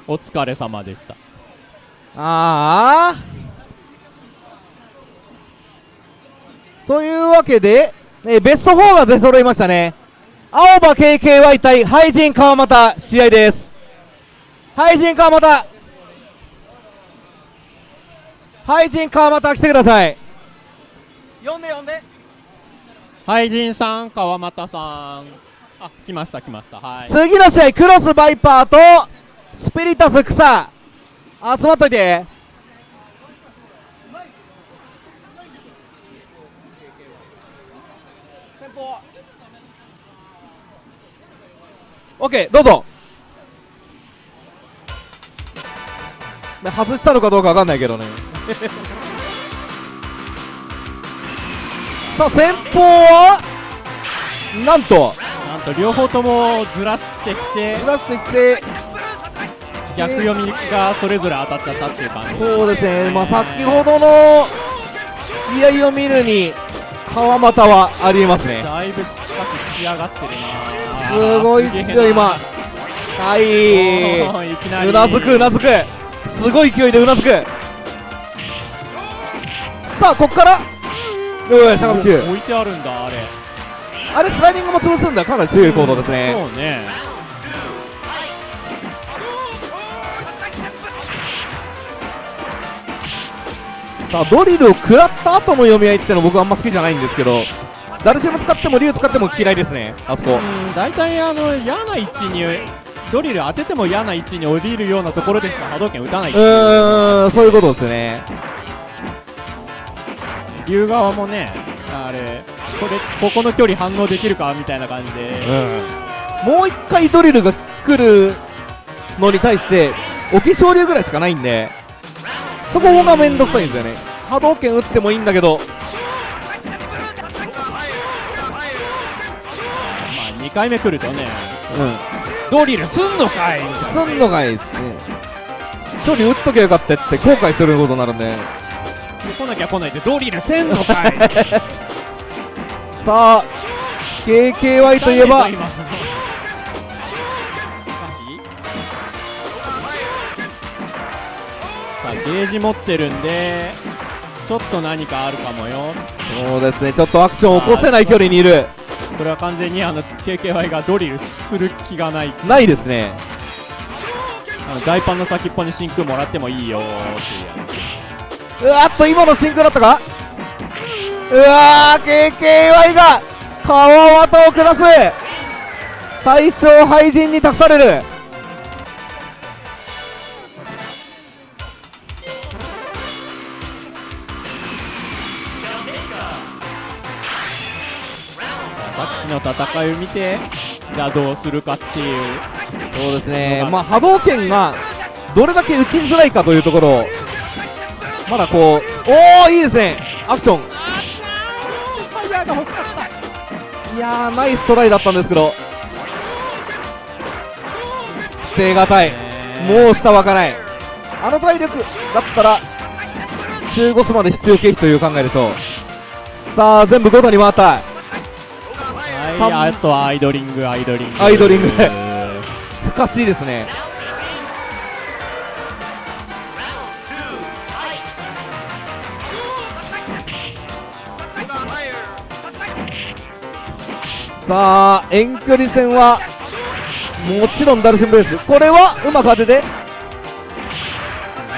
お疲れ様でした。ああというわけで、えーベスト4が出揃いましたね。青葉 KKY 対廃人川又試合です。廃人川又。廃人川又来てください。呼んで呼んで。廃人さん川又さん。あ来ました来ました。はい。次の試合クロスバイパーとスピリタス草集まっといてオッケーどうぞ。ね外したのかどうかわかんないけどね。さあ先方は？なんと。なんと両方ともずらしてきて。ずらしてきて逆読みがそれぞれ当たっちゃったっていう感じ。そうですね、まあ、先ほどの試合を見るに川又はありえますね。だいぶしかし仕上がってるなすごいっすよ今はおい。うなずくうなずく。すごい勢いでうなずく。さあこっから？おい坂道。置いてあるんだあれ。あれスライディングも潰すんだ。かなり強い行動ですね。そうねさあドリルを食らった後の読み合いっての僕あんま好きじゃないんですけどダルシム使っても竜使っても嫌いですねあそこ。うん大体あの嫌な位置にドリル当てても嫌な位置に降りるようなところでしか波動拳打たないう。んそういうことですね。竜側もねあれこれここの距離反応できるかみたいな感じで、もう一回ドリルが来るのに対して沖昇竜ぐらいしかないんでそこがめんどくさいんですよね波動拳打ってもいいんだけど。まあ2回目来るとねうん。ドリルすんのかいすんのがいいですね。処理打っときゃよかったって後悔することになるんでで来なきゃ来ないでドリルせんのかい。さあ KKY といえばゲージ持ってるんでちょっと何かあるかもよ。そうですね。ちょっとアクション起こせない距離にいる。これは完全にあの KKY がドリルする気がない。ないですね。あの大パンの先っぽに真空もらってもいいよーっていう。やうわーっと今のシンクだったか？うわー KKY が川渡を下す。大将廃人に託されるの戦いを見てじゃあどうするかっていう。そうですね。まあ波動拳がどれだけ打ちづらいかというところ。をまだこうおおいいですね。アクション。ファイヤーが欲しかった。いやーナイストライだったんですけど。手堅い。もう下はかない。あの体力だったら中5スまで必要経費という考えでしょう。さあ全部5度に回ったあとはアイドリングアイドリング。アイドリング。不可思議ですね。さあ遠距離戦はもちろんダルシムベースこれはうまく当てて。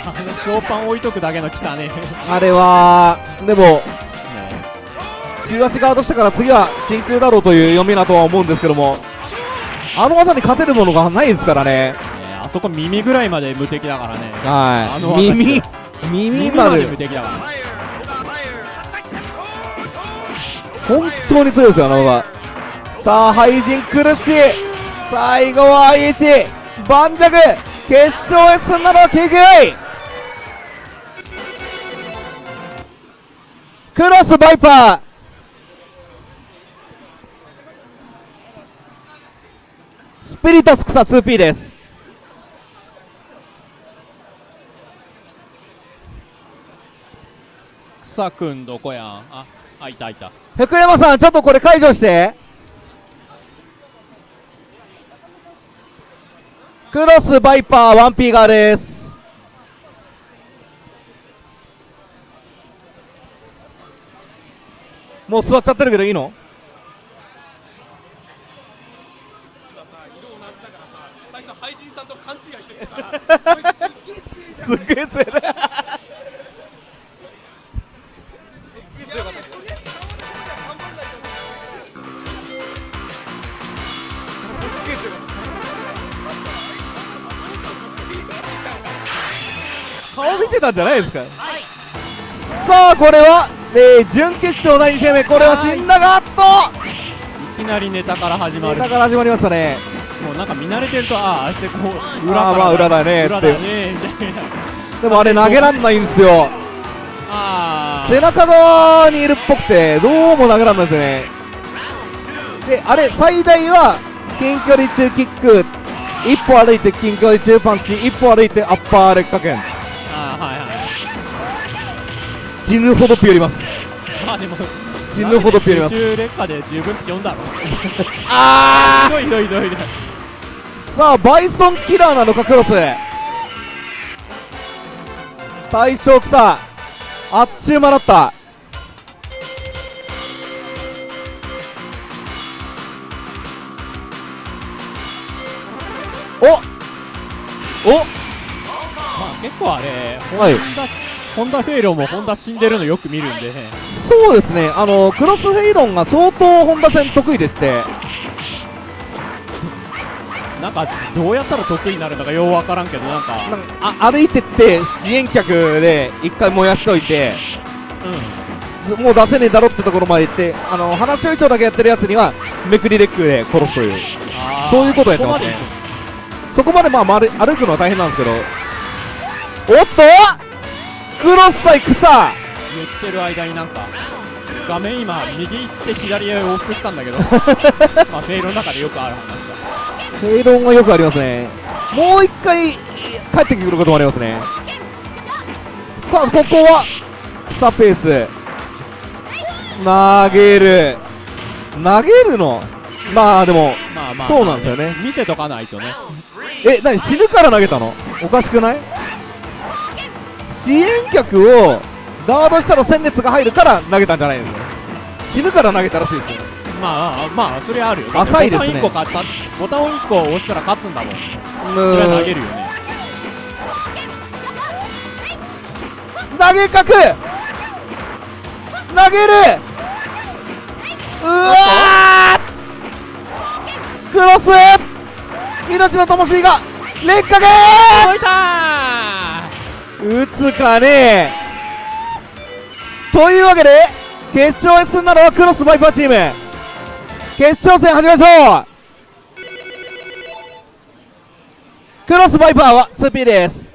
あのショーパン置いとくだけの汚ね。あれはでも中足ガードしてから次は真空だろうという読みだとは思うんですけどもあの技に勝てるものがないですからね。ねあそこ耳ぐらいまで無敵だからね。はい。耳耳まで。無敵だから。本当に強いですよあの技。さあ廃人苦しい。最後は IH 盤石。決勝へ進んだのは KKI クロスバイパースピリタス草 2P です。草くんどこやん？ああいたいた。福山さんちょっとこれ解除して。クロスバイパー 1P 側です。もう座っちゃってるけどいいの？すっげえ強い。ね顔見てたんじゃないですか？さあこれは、えー準決勝第2試合目。これは死んだがあっいきなりネタから始まる。とネタから始まりましたねもうなんか見慣れてるとあああしてこう裏から裏だねって。裏だねでもあれ投げらんないんですよ。ああ背中側にいるっぽくてどうも投げらんないですよね。であれ最大は近距離中キック。一歩歩いて近距離中パンチ。一歩歩いてアッパー劣化剣あーはいはい死ぬほどピュります。まあでも死ぬほどピュります。集中劣化で十分読んだろ。あひどいひどいひどいひどい。ーさあバイソンキラーなのかクロス。大将草あっちゅう間だった。おお。まあ結構あれはい。ホンダホンダフェイロンもホンダ死んでるのよく見るんでね。そうですね。あのクロスフェイロンが相当本田戦得意でしてかどうやったら得意になるのかようわからんけどなんか。なんかあ歩いてって支援客で一回燃やしといてうもう出せねえだろってところまで行ってあの話し合い長だけやってるやつにはめくりレックで殺すという。そういうことやってますね。ここまで行そこまでまあ丸歩くのは大変なんですけど。おっとクロス対草言ってる間になんか画面今右行って左へ往復したんだけど。まあフェイロの中でよくある話だフェイロンはよくありますね。もう一回帰ってくることもありますね。かここは草ペース。投げる。投げるの？まあでもまあまあ。そうなんですよね。見せとかないとね。え何死ぬから投げたの？おかしくない？支援客をガードしたら戦列が入るから投げたんじゃないですよ。死ぬから投げたらしいですよまあまあそれあるよ。浅いですね。ボタン1個買ったボタンを1個押したら勝つんだもん。それは投げるよね。投げ角。投げる。うわー。クロス。命の灯火が劣化が。届いた打つかね。というわけで決勝へ進んだのはクロスバイパーチーム決勝戦始めましょう。クロスバイパーは 2P です。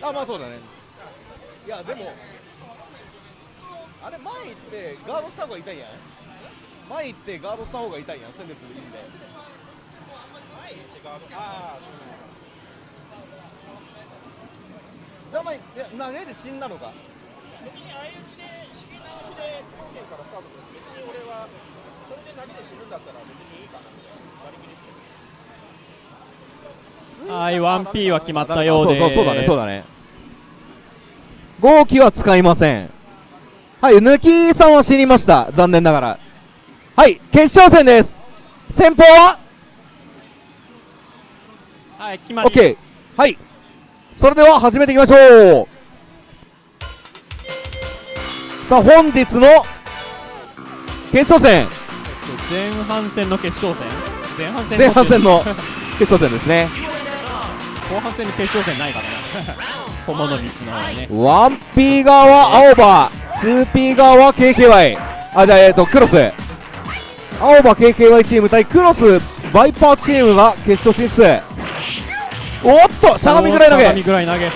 あまあそうだね。いやでもあれ前行ってガードした方が痛いやん前行ってガードした方が痛いやん戦列でいいんで。じゃあ前いや投げで死んだのか？別に相打ちで仕切り直しで本件からスタートする別に俺はそれで投げで死ぬんだったら別にいいかな。みたいな割り切りですけどはい 1P は決まったようで。すそうそうそうだねそうだね。号機は使いません。はい抜きさんは死にました。残念ながら。はい決勝戦です。先方は？はい決まり。OK はいそれでは始めていきましょう。さあ本日の決勝戦。前半戦の決勝戦？前半戦前半戦の決勝戦ですね。後半戦に決勝戦ないから な駒の道の方がね。1P 側は青葉 2P 側は KKY あじゃあえっ、とクロス。青葉 KKY チーム対クロスバイパーチームが決勝進出おっとしゃがみぐらい投しゃがみげぐらい投げ。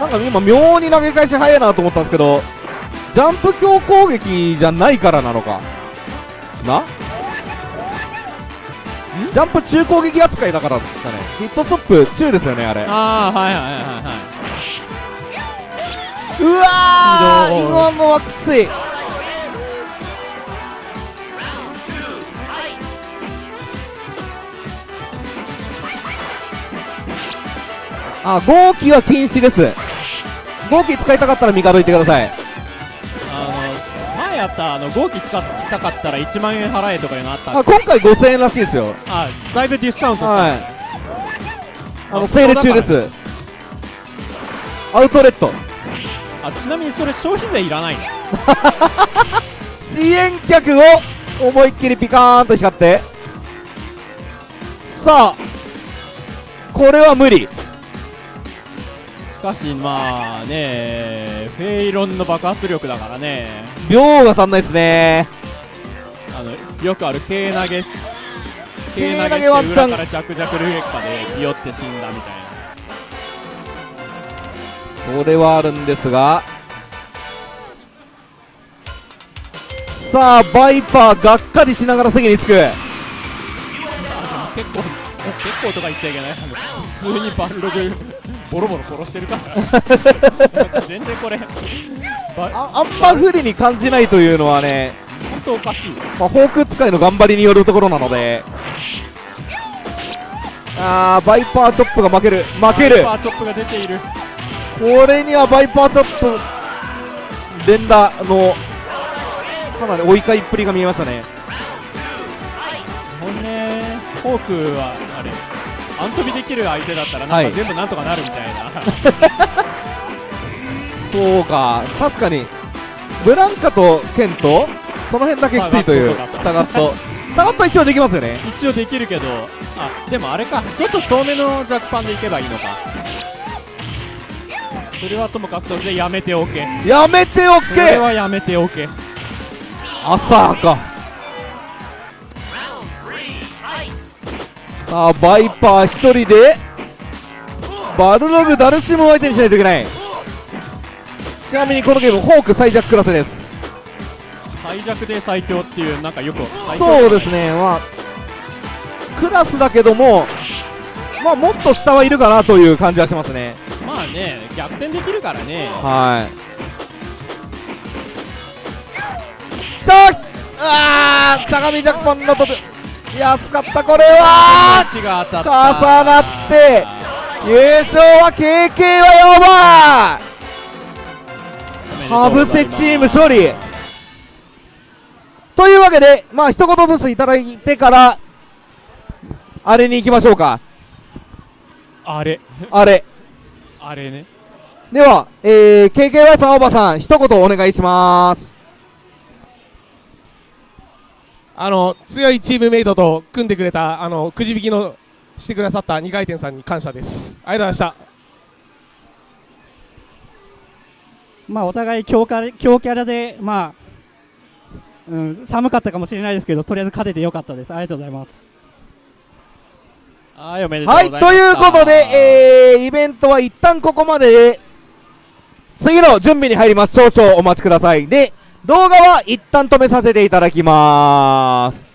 なんか今妙に投げ返し早いなと思ったんですけどジャンプ強攻撃じゃないからなのか。な？ジャンプ中攻撃扱いだからですかね。ヒットストップ中ですよねあれ。ああはいはいはいはいはい。うわー今のはきついあ号機は禁止です。号機使いたかったら味方行ってください。あの前やったあの合気使いたかったら1万円払えとかいうのあったあ今回5000円らしいですよ。あだいぶディスカウントした、はい。あのあセール中です。アウトレット。あちなみにそれ消費税いらないの？支援客を思いっきりピカーンと光って。さあこれは無理しかしまあねフェイロンの爆発力だからね。秒が足んないですね。あのよくある軽投げ。軽投げげワンチャンから弱弱ルーレッカでビヨって死んだみたいな。それはあるんですが。さあバイパーがっかりしながら席に着く。結構結構とか言っちゃいけない。普通にバルログボロボロ殺してるから。全然これ。ばああんま不利に感じないというのはね、本当おかしい。まあ、フォーク使いの頑張りによるところなので。あーバイパーチョップが負ける。負ける。パーチョップが出ている。これにはバイパーチョップ連打のかなり追い返っぷりが見えましたね。ほんねフォークはあれアントビできる相手だったらなはい。んか全部なんとかなるみたいな、そうか。確かに。ブランカとケントその辺だけきついという。ササガットサガット一応できますよね。一応できるけどあでもあれか。ちょっと遠めのジャックパンでいけばいいのか。それはともかくとしてやめておけ。やめておそれけはやめておけ。朝かさあバイパー一人でバルログダルシムを相手にしないといけない。ちなみにこのゲームホーク最弱クラスです。最弱で最強っていうなんかよくそうですね。まあクラスだけどもまあもっと下はいるかなという感じはしますね。まあね逆転できるからね。はい。さああー相模ジャパンの安かったこれは。重なって優勝は KK はやばい。かぶせチーム勝利。というわけでまあ一言ずついただいてからあれに行きましょうか。あれ。あれ。あれね。では、えー、KKY さん、おばさん、一言お願いします。あの強いチームメイトと組んでくれたあのくじ引きのしてくださった2回転さんに感謝です。ありがとうございました。まあお互い強キャラ強キャラでまあ、うん、寒かったかもしれないですけどとりあえず勝ててよかったです。ありがとうございます。はいおめでとうごはい、ざいましたということで、えー、イベントは一旦ここまでで、次の準備に入ります。少々お待ちください。で、動画は一旦止めさせていただきます。